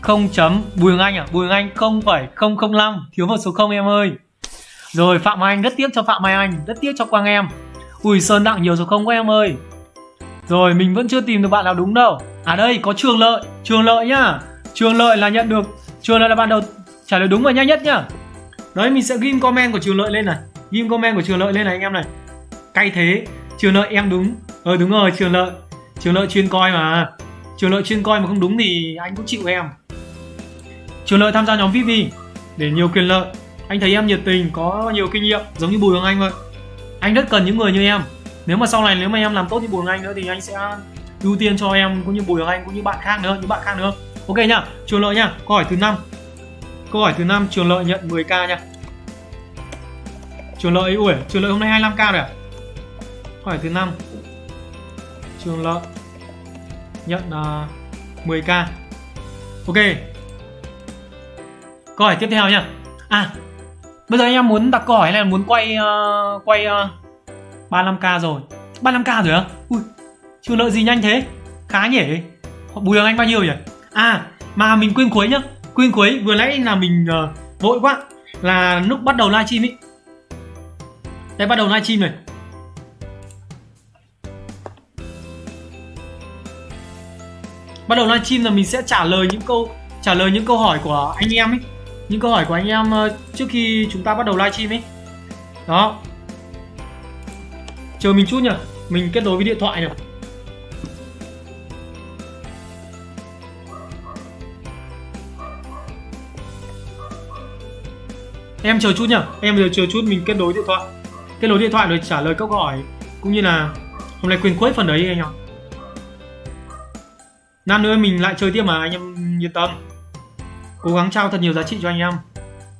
0 chấm. Bùi Hương Anh à? Bùi Hương Anh 0,005 Thiếu một số 0 em ơi. Rồi Phạm Anh rất tiếc cho Phạm Mai Anh Rất tiếc cho Quang em. Ui Sơn Đặng nhiều số không quá em ơi. Rồi mình vẫn chưa tìm được bạn nào đúng đâu. À đây có Trường Lợi. Trường Lợi nhá. Trường Lợi là nhận được Trường Lợi là bạn đầu trả lời đúng và nhanh nhất nhá. Đấy mình sẽ ghim comment của Trường Lợi lên này. Ghim comment của Trường Lợi lên này anh em này. Cay thế. Trường Lợi em đúng. Ờ đúng rồi Trường Lợi. Trường Lợi chuyên coi mà. Trường Lợi chuyên coi mà không đúng thì anh cũng chịu em. Trường Lợi tham gia nhóm VIP để nhiều quyền lợi. Anh thấy em nhiệt tình, có nhiều kinh nghiệm, giống như bùi hoàng anh vậy. Anh rất cần những người như em. Nếu mà sau này, nếu mà em làm tốt như bùi hoàng anh nữa thì anh sẽ ưu tiên cho em cũng như bùi hoàng anh cũng như bạn khác nữa, những bạn khác nữa. Ok nhá, trường lợi nhá, câu hỏi thứ năm. Câu hỏi thứ năm, trường lợi nhận 10k nha trường lợi, ui, trường lợi hôm nay 25k rồi à? Câu hỏi thứ năm. Trường lợi nhận à, uh, 10k ok. Câu hỏi tiếp theo nhá. À Bây giờ anh em muốn đặt câu hỏi này muốn quay uh, quay à, uh, 35k rồi? 35k rồi á? Ui chưa lợi gì nhanh thế. Khá nhỉ. Bùi Hoàng Anh bao nhiêu nhỉ? À mà mình quên cuối nhá. Quên cuối vừa nãy là mình uh, vội quá. Là lúc bắt đầu livestream ấy Đây bắt đầu livestream này. Bắt đầu livestream là mình sẽ trả lời những câu, trả lời những câu hỏi của anh em ấy. Những câu hỏi của anh em ờ, trước khi chúng ta bắt đầu livestream ấy. Đó. Chờ mình chút nhỉ mình kết nối với điện thoại nhỉ em chờ chút nhỉ em giờ chờ chút mình kết nối điện thoại. Kết nối điện thoại rồi trả lời câu hỏi. Cũng như là hôm nay quên quét phần đấy anh em năm nữa mình lại chơi tiếp mà, anh em yên tâm. Cố gắng trao thật nhiều giá trị cho anh em.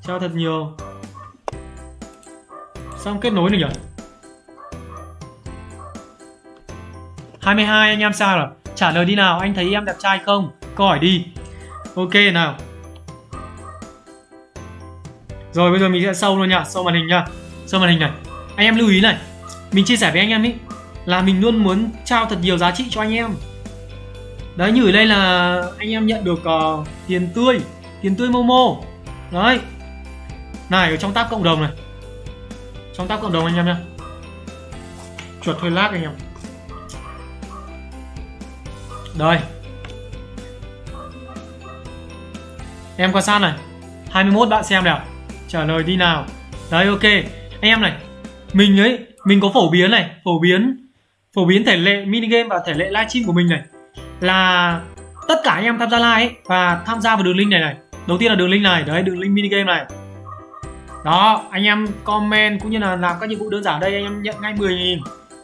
Trao thật nhiều. Xong kết nối được nhỉ? 22 anh em sao rồi? Trả lời đi nào, anh thấy em đẹp trai không? Câu hỏi đi. Ok, nào. Rồi, bây giờ mình sẽ sâu luôn nha sâu màn hình nha. Sâu màn hình này. Anh em lưu ý này, mình chia sẻ với anh em ý, là mình luôn muốn trao thật nhiều giá trị cho anh em đấy như ở đây là anh em nhận được uh, tiền tươi tiền tươi momo. Đấy. Này ở trong tab cộng đồng này. Trong tab cộng đồng anh em nha, chuột hơi lag anh em. Đây. Em quan sát này. 21 bạn xem nào. Trả lời đi nào. Đấy ok. Anh em này mình ấy mình có phổ biến này phổ biến phổ biến thể lệ mini game và thể lệ livestream của mình này là tất cả anh em tham gia live ấy và tham gia vào đường link này này. Đầu tiên là đường link này, đấy, đường link mini game này. Đó, anh em comment cũng như là làm các nhiệm vụ đơn giản đây, anh em nhận ngay 10.000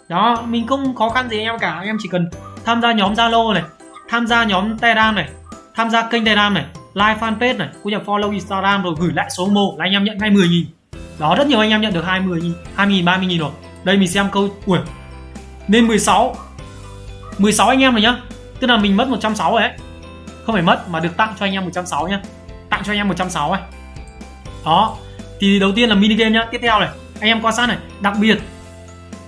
đó, mình không khó khăn gì anh em cả, anh em chỉ cần tham gia nhóm zalo này, tham gia nhóm telegram này, tham gia kênh telegram này, like fanpage này, cũng như follow instagram rồi gửi lại số mô là anh em nhận ngay 10.000 đó, rất nhiều anh em nhận được 20 000 20 000 30 000 rồi. Đây mình xem câu, ui, nên 16 16 anh em rồi nhá tức là mình mất 160 rồi ấy. Không phải mất mà được tặng cho anh em 160 nhá. Tặng cho anh em 160 ấy. Đó. Thì đầu tiên là mini game nhá. Tiếp theo này. Anh em quan sát này. Đặc biệt,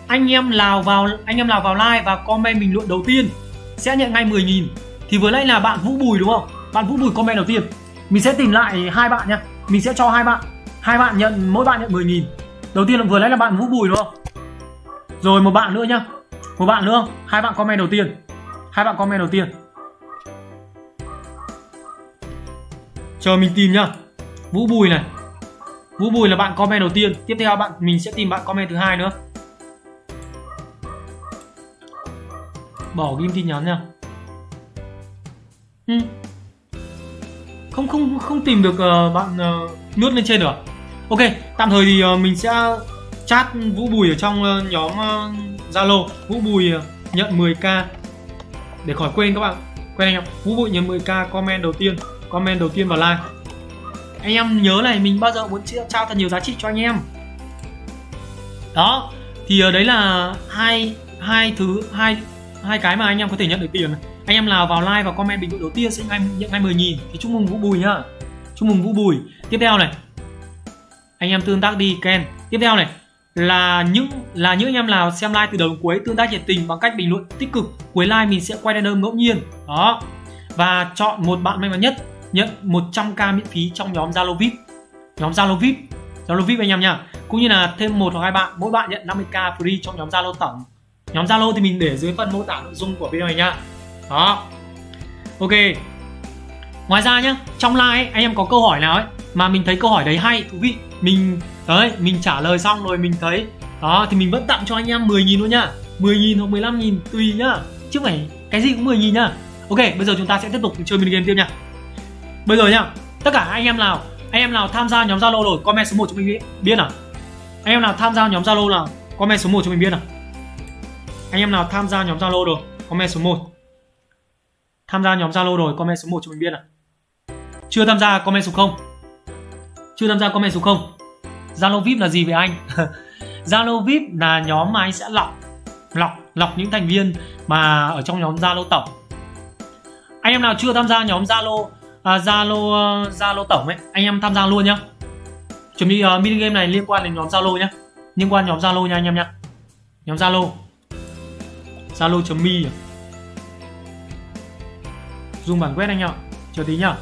anh em nào vào, anh em nào vào like và comment bình luận đầu tiên sẽ nhận ngay 10.000 thì vừa nãy là bạn Vũ Bùi đúng không? Bạn Vũ Bùi comment đầu tiên. Mình sẽ tìm lại hai bạn nhá. Mình sẽ cho hai bạn. Hai bạn nhận, mỗi bạn nhận 10.000 đầu tiên là vừa nãy là bạn Vũ Bùi đúng không? Rồi một bạn nữa nhá. Một bạn nữa. Hai bạn comment đầu tiên hai bạn comment đầu tiên. Chờ mình tìm nhá. Vũ Bùi này. Vũ Bùi là bạn comment đầu tiên. Tiếp theo bạn mình sẽ tìm bạn comment thứ hai nữa. Bỏ ghim tin nhắn nha ừ. không không không tìm được uh, bạn ờ, uh, lướt lên trên được à? ok tạm thời thì uh, mình sẽ chat vũ bùi ở trong uh, nhóm zalo. Uh, vũ bùi uh, nhận 10k để khỏi quên các bạn, quen anh em. Vũ bùi nhận 10k comment đầu tiên, comment đầu tiên vào like. Anh em nhớ này, mình bao giờ muốn trao thật nhiều giá trị cho anh em. Đó, thì ở đấy là hai hai thứ, hai hai cái mà anh em có thể nhận được tiền anh em nào vào like và comment bình luận đầu tiên sẽ ngay nhận ngay 10 nghìn. Thì chúc mừng Vũ Bùi nhá. Chúc mừng Vũ Bùi. Tiếp theo này. Anh em tương tác đi, Ken. Tiếp theo này là những là những anh em nào xem like từ đầu đến cuối tương tác nhiệt tình bằng cách bình luận tích cực cuối like mình sẽ quay random ngẫu nhiên. Đó. Và chọn một bạn may mắn nhất nhận 100k miễn phí trong nhóm Zalo VIP nhóm Zalo VIP Zalo VIP anh em nha cũng như là thêm một hoặc hai bạn mỗi bạn nhận 50k free trong nhóm Zalo tổng. Nhóm Zalo thì mình để dưới phần mô tả nội dung của video này nha đó. Ok. Ngoài ra nhá trong like ấy, anh em có câu hỏi nào ấy mà mình thấy câu hỏi đấy hay thú vị? Mình đấy mình trả lời xong rồi mình thấy đó thì mình vẫn tặng cho anh em 10.000 luôn nhá 10.000 hoặc 15.000 tùy nhá chứ phải cái gì cũng 10.000 nhá ok bây giờ chúng ta sẽ tiếp tục chơi mini game tiếp nha bây giờ nhá tất cả anh em nào anh em nào tham gia nhóm zalo rồi comment số 1 cho mình biết nào anh em nào tham gia nhóm zalo nào comment số 1 cho mình biết nào anh em nào tham gia nhóm Zalo rồi, comment số 1. Tham gia nhóm Zalo rồi, comment số 1 cho mình biết nào. Chưa tham gia comment số 0. Chưa tham gia comment số 0. Zalo VIP là gì vậy anh? Zalo VIP là nhóm mà anh sẽ lọc lọc lọc những thành viên mà ở trong nhóm Zalo tổng. Anh em nào chưa tham gia nhóm Zalo à, Zalo à, Zalo tổng ấy, anh em tham gia luôn nhá. Chuẩn bị uh, mini game này liên quan đến nhóm Zalo nhá. Liên quan nhóm Zalo nha anh em nhá. Nhóm Zalo zalo.me dùng bản quét anh ạ chờ tí nhá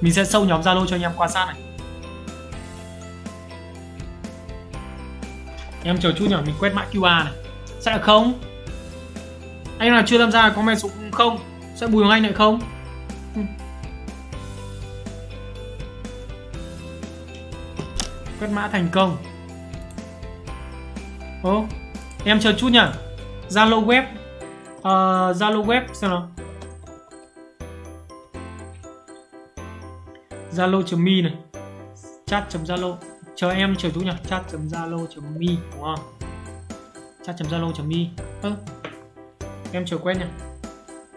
mình sẽ sâu nhóm zalo cho anh em quan sát này em chờ chút nhỉ mình quét mã qr này. Sẽ không? Anh nào chưa tham gia comment số không? Sẽ bùi hoàng anh lại không? Ừ. Quét mã thành công. Ô em chờ chút nhỉ. Zalo web ờ, Zalo uh, web xem nào. Zalo.me này. Chat.zalo chờ em chờ chú nhỉ. Chat.zalo.me đúng không? Chat.zalo.me ơ em chờ quen nhỉ.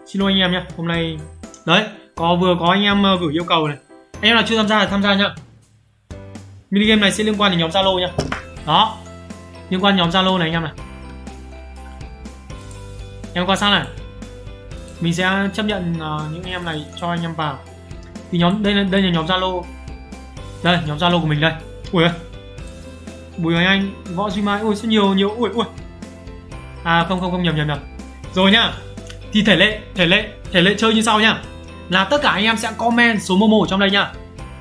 Xin lỗi anh em nhá hôm nay đấy có vừa có anh em ờ, gửi yêu cầu này. Anh em nào chưa tham gia thì tham gia nhá. Mini game này sẽ liên quan đến nhóm zalo nhá. Đó. Liên quan nhóm zalo này anh em này. Em quan sát này. Mình sẽ chấp nhận uh, những em này cho anh em vào. Thì nhóm đây là đây là nhóm zalo. Đây nhóm zalo của mình đây ui bùi hoàng anh, võ duy mai, ui rất nhiều nhiều, ui ui. À không không không, nhầm nhầm nhầm. Rồi nhá. Thì thể lệ thể lệ thể lệ chơi như sau nhá. Là tất cả anh em sẽ comment số momo ở trong đây nhá.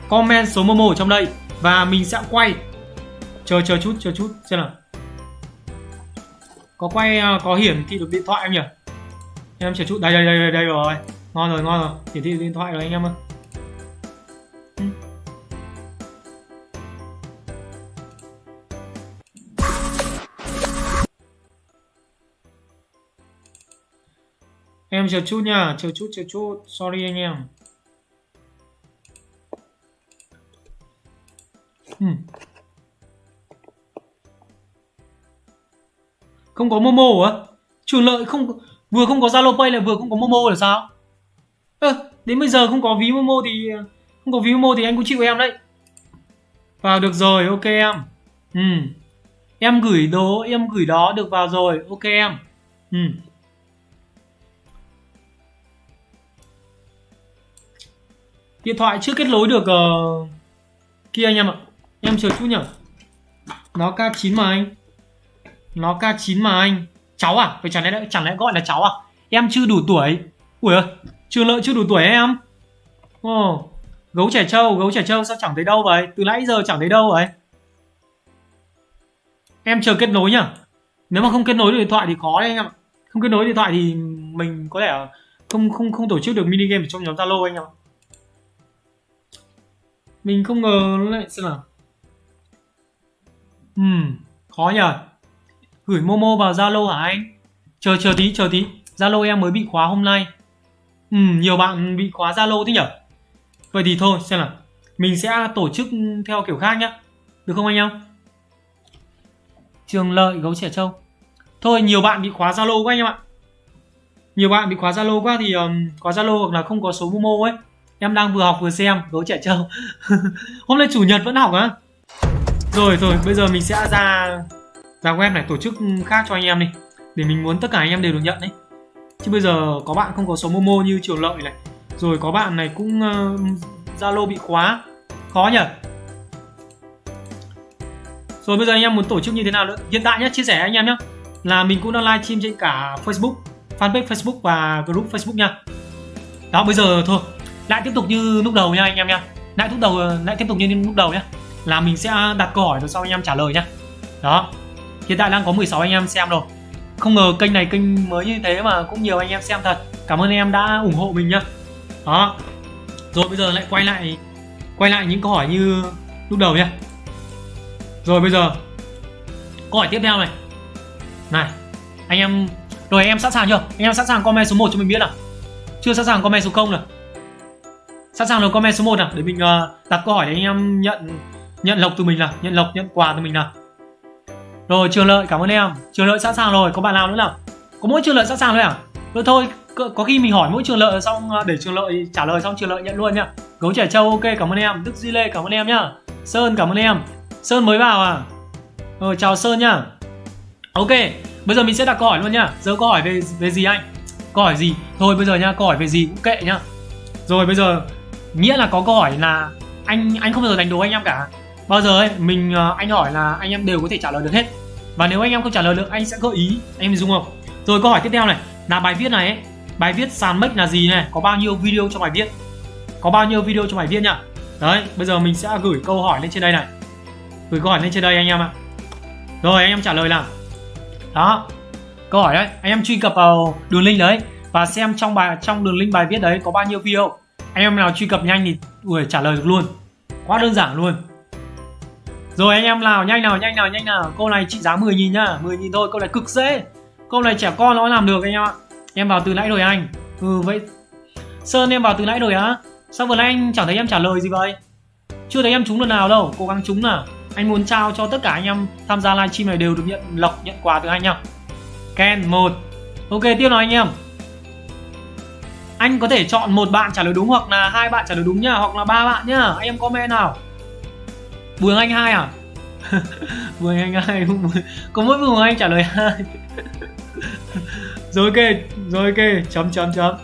Comment số momo ở trong đây và mình sẽ quay. Chờ chờ chút chờ chút, xem nào. Có quay à, có hiển thị được điện thoại em nhỉ? Em chờ chút. Đây đây đây đây rồi. Ngon rồi ngon rồi. Hiển thị điện thoại rồi anh em ơi. Em chờ chút nha, chờ chút, chờ chút. Sorry anh em. uhm. Không có Momo á? Trường lợi không vừa không có Zalo Pay lại vừa không có Momo là sao? Ơ, à, đến bây giờ không có ví Momo thì không có ví Momo thì anh cũng chịu em đấy. Vào được rồi, ok em. Ừ. Em gửi đồ, em gửi đó được vào rồi, ok em. Ừ. điện thoại chưa kết nối được uh, kia anh em ạ. Em chờ chút nhở nó K9 mà anh. Nó K9 mà anh. Cháu à? Phải chẳng lẽ chẳng lẽ gọi là cháu à? Em chưa đủ tuổi. Ui ơi trường lợi chưa đủ tuổi em. Ồ oh, gấu trẻ trâu gấu trẻ trâu sao chẳng thấy đâu vậy? Từ nãy giờ chẳng thấy đâu vậy? Em chờ kết nối nhá nếu mà không kết nối được điện thoại thì khó đấy anh em ạ. Không kết nối điện thoại thì mình có thể không không không tổ chức được mini game trong nhóm zalo anh em ạ mình không ngờ nó lại xem nào Ừm, khó nhờ. Gửi Momo vào Zalo hả anh? Chờ chờ tí, chờ tí. Zalo em mới bị khóa hôm nay. Ừm, nhiều bạn bị khóa Zalo thế nhở? Vậy thì thôi, xem nào. Mình sẽ tổ chức theo kiểu khác nhá. Được không anh em? Trường Lợi, Gấu Trẻ Trâu Thôi, nhiều bạn bị khóa Zalo quá anh em ạ. Nhiều bạn bị khóa Zalo quá thì um, khóa Zalo hoặc là không có số Momo ấy em đang vừa học vừa xem gấu trẻ trâu. Hôm nay chủ nhật vẫn học á. Rồi rồi bây giờ mình sẽ ra ra web này tổ chức khác cho anh em đi. Để mình muốn tất cả anh em đều được nhận đấy. Chứ bây giờ có bạn không có số momo như trường lợi này. Rồi có bạn này cũng ờ, zalo uh, bị khóa. Khó nhỉ? Rồi bây giờ anh em muốn tổ chức như thế nào nữa? Hiện tại nhé chia sẻ anh em nhé là mình cũng đang live stream trên cả facebook fanpage facebook và group facebook nha. Đó bây giờ thôi lại tiếp tục như lúc đầu nha anh em nha. Lại tiếp đầu lại tiếp tục như lúc đầu nhé là mình sẽ đặt câu hỏi rồi sau anh em trả lời nhá. Đó. Hiện tại đang có 16 anh em xem rồi. Không ngờ kênh này kênh mới như thế mà cũng nhiều anh em xem thật. Cảm ơn anh em đã ủng hộ mình nhá. Đó. Rồi bây giờ lại quay lại quay lại những câu hỏi như lúc đầu nhá. Rồi bây giờ, câu hỏi tiếp theo này. Này, anh em, rồi anh em sẵn sàng chưa? Anh em sẵn sàng comment số 1 cho mình biết nào? Chưa sẵn sàng comment số 0 nào? Sẵn sàng rồi comment số 1 nào để mình uh, đặt câu hỏi để anh em nhận nhận lộc từ mình nào nhận lộc nhận quà từ mình nào. Rồi trường lợi cảm ơn em. Trường lợi sẵn sàng rồi có bạn nào nữa nào? Có mỗi trường lợi sẵn sàng thôi à? Rồi thôi có, khi mình hỏi mỗi trường lợi xong ờ, để trường lợi trả lời xong trường lợi nhận luôn nhá. Gấu trẻ trâu ok cảm ơn em. Đức di lê cảm ơn em nhá. Sơn cảm ơn em. Sơn mới vào à? Ờ chào sơn nhá. Ok bây giờ mình sẽ đặt câu hỏi luôn nhá. Giờ câu hỏi về về gì anh? Câu hỏi gì? Thôi bây giờ nhá câu hỏi về gì cũng kệ nhá. Rồi bây giờ nghĩa là có câu hỏi là anh anh không bao giờ đánh đố anh em cả. Bao giờ ấy mình ờ, anh hỏi là anh em đều có thể trả lời được hết. Và nếu anh em không trả lời được anh sẽ gợi ý anh em dùng không? Rồi câu hỏi tiếp theo này là bài viết này ấy, bài viết sàn make là gì này? Có bao nhiêu video trong bài viết? Có bao nhiêu video trong bài viết nhá? Đấy bây giờ mình sẽ gửi câu hỏi lên trên đây này. Gửi câu hỏi lên trên đây anh em ạ. Rồi anh em trả lời là đó câu hỏi đấy anh em truy cập vào đường link đấy và xem trong bài trong đường link bài viết đấy có bao nhiêu video anh em nào truy cập nhanh thì ui, trả lời được luôn. Quá đơn giản luôn. Rồi anh em nào nhanh nào nhanh nào nhanh nào. Câu này trị giá 10 nghìn nhá. 10 nghìn thôi câu này cực dễ. Câu này trẻ con nó làm được anh em ạ. Em vào từ nãy rồi anh. Ừ vậy. Sơn em vào từ nãy rồi á. Sao vừa nãy anh chẳng thấy em trả lời gì vậy? Chưa thấy em trúng lần nào đâu. Cố gắng trúng nào. Anh muốn trao cho tất cả anh em tham gia livestream này đều được nhận lọc nhận quà từ anh nhá. Ken một. Ok tiếp nào anh em anh có thể chọn một bạn trả lời đúng hoặc là hai bạn trả lời đúng nhá, hoặc là ba bạn nhá. Anh em comment nào. Bùi Anh hai à? Bùi Anh hai có mỗi Bùi Anh trả lời hai. Rồi, ok rồi, ok. Chấm chấm chấm.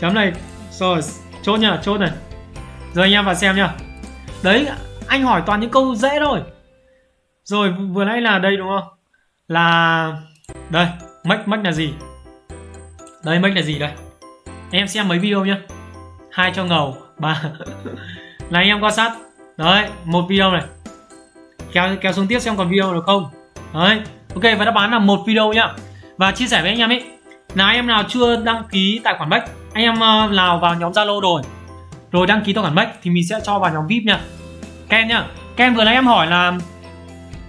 Chấm này. Rồi, chốt nhá, chốt này. Rồi, anh em vào xem nhá. đấy, anh hỏi toàn những câu dễ thôi. Rồi, vừa nãy là đây đúng không? Là, đây, mách mách là gì? Đây, mách là gì đây? Em xem mấy video nhá. Hai cho ngầu ba. Là anh em quan sát. Đấy một video này. Kéo kéo xuống tiếp xem còn video được không? Đấy ok và đáp án là một video nhá. Và chia sẻ với anh em ấy. Là anh em nào chưa đăng ký tài khoản Bách anh em ờ, nào vào nhóm Zalo rồi rồi đăng ký tài khoản Bách thì mình sẽ cho vào nhóm VIP nha. Ken nhá. Ken vừa nãy em hỏi là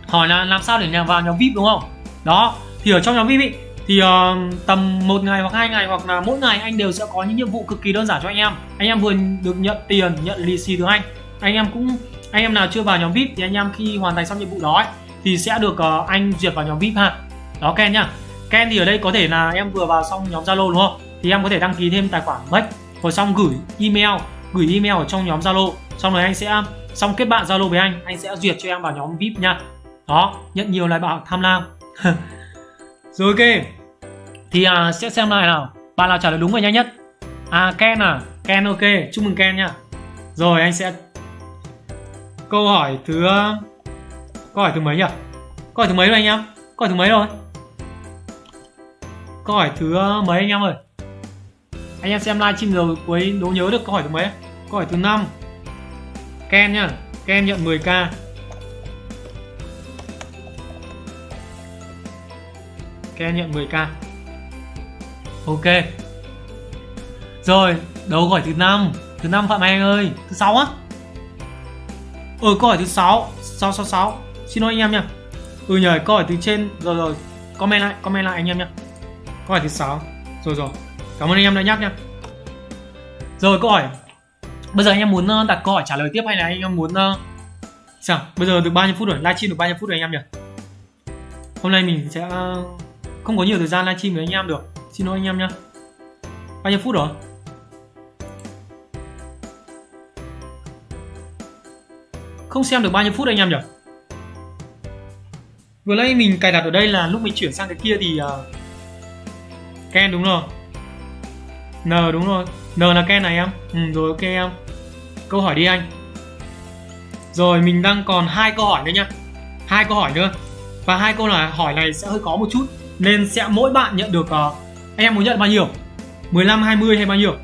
hỏi là làm sao để vào nhóm VIP đúng không? Đó thì ở trong nhóm VIP ý, thì uh, tầm một ngày hoặc hai ngày hoặc là mỗi ngày anh đều sẽ có những nhiệm vụ cực kỳ đơn giản cho anh em. Anh em vừa được nhận tiền nhận lì xì từ anh. Anh em cũng anh em nào chưa vào nhóm VIP thì anh em khi hoàn thành xong nhiệm vụ đó ấy, thì sẽ được uh, anh duyệt vào nhóm VIP ha. Đó Ken nhá. Ken thì ở đây có thể là em vừa vào xong nhóm Zalo đúng không? Thì em có thể đăng ký thêm tài khoản Mac rồi xong gửi email gửi email ở trong nhóm Zalo. Xong rồi anh sẽ xong kết bạn Zalo với anh anh sẽ duyệt cho em vào nhóm VIP nha đó nhận nhiều lại bảo tham lam. Rồi ok thì à, sẽ xem lại nào. Bạn nào trả lời đúng và nhanh nhất? À Ken à? Ken ok. Chúc mừng Ken nha. Rồi anh sẽ câu hỏi thứ à, câu hỏi thứ mấy nhỉ? Câu hỏi thứ mấy rồi anh em? Câu hỏi thứ mấy rồi? Câu hỏi thứ à, mấy anh em ơi? Anh em xem livestream rồi cuối đố nhớ được câu hỏi thứ mấy? Câu hỏi thứ năm. Ken nhá. Ken nhận 10k Ken nhận 10k Ok. Rồi Đấu câu hỏi thứ năm. Thứ năm Phạm Anh ơi. Thứ sáu á. Ừ câu hỏi thứ sáu. Sáu sáu sáu. Xin lỗi anh em nha. Ừ nhờ, câu hỏi từ trên. Rồi rồi. Comment lại Comment lại anh em nha. Câu hỏi thứ sáu. Rồi rồi. Cảm ơn anh em đã nhắc nha. Rồi, câu hỏi. Bây giờ anh em muốn ờ, đặt câu hỏi trả lời tiếp hay là anh em muốn. Ờ, sao? Bây giờ được bao nhiêu phút rồi? Livestream được bao nhiêu phút rồi anh em nhỉ? Hôm nay mình sẽ ờ, không có nhiều thời gian livestream với anh em được. Xin lỗi anh em nhá. Bao nhiêu phút rồi? Không xem được bao nhiêu phút anh em nhỉ? Vừa nãy mình cài đặt ở đây là lúc mình chuyển sang cái kia thì uh, Ken đúng rồi. N đúng rồi. N là Ken này em. Ừ rồi ok em. Câu hỏi đi anh. Rồi mình đang còn hai câu hỏi nữa nha hai câu hỏi nữa. Và hai câu là hỏi này sẽ hơi khó một chút. Nên sẽ mỗi bạn nhận được uh, anh em muốn nhận bao nhiêu? 15, 20 hay bao nhiêu?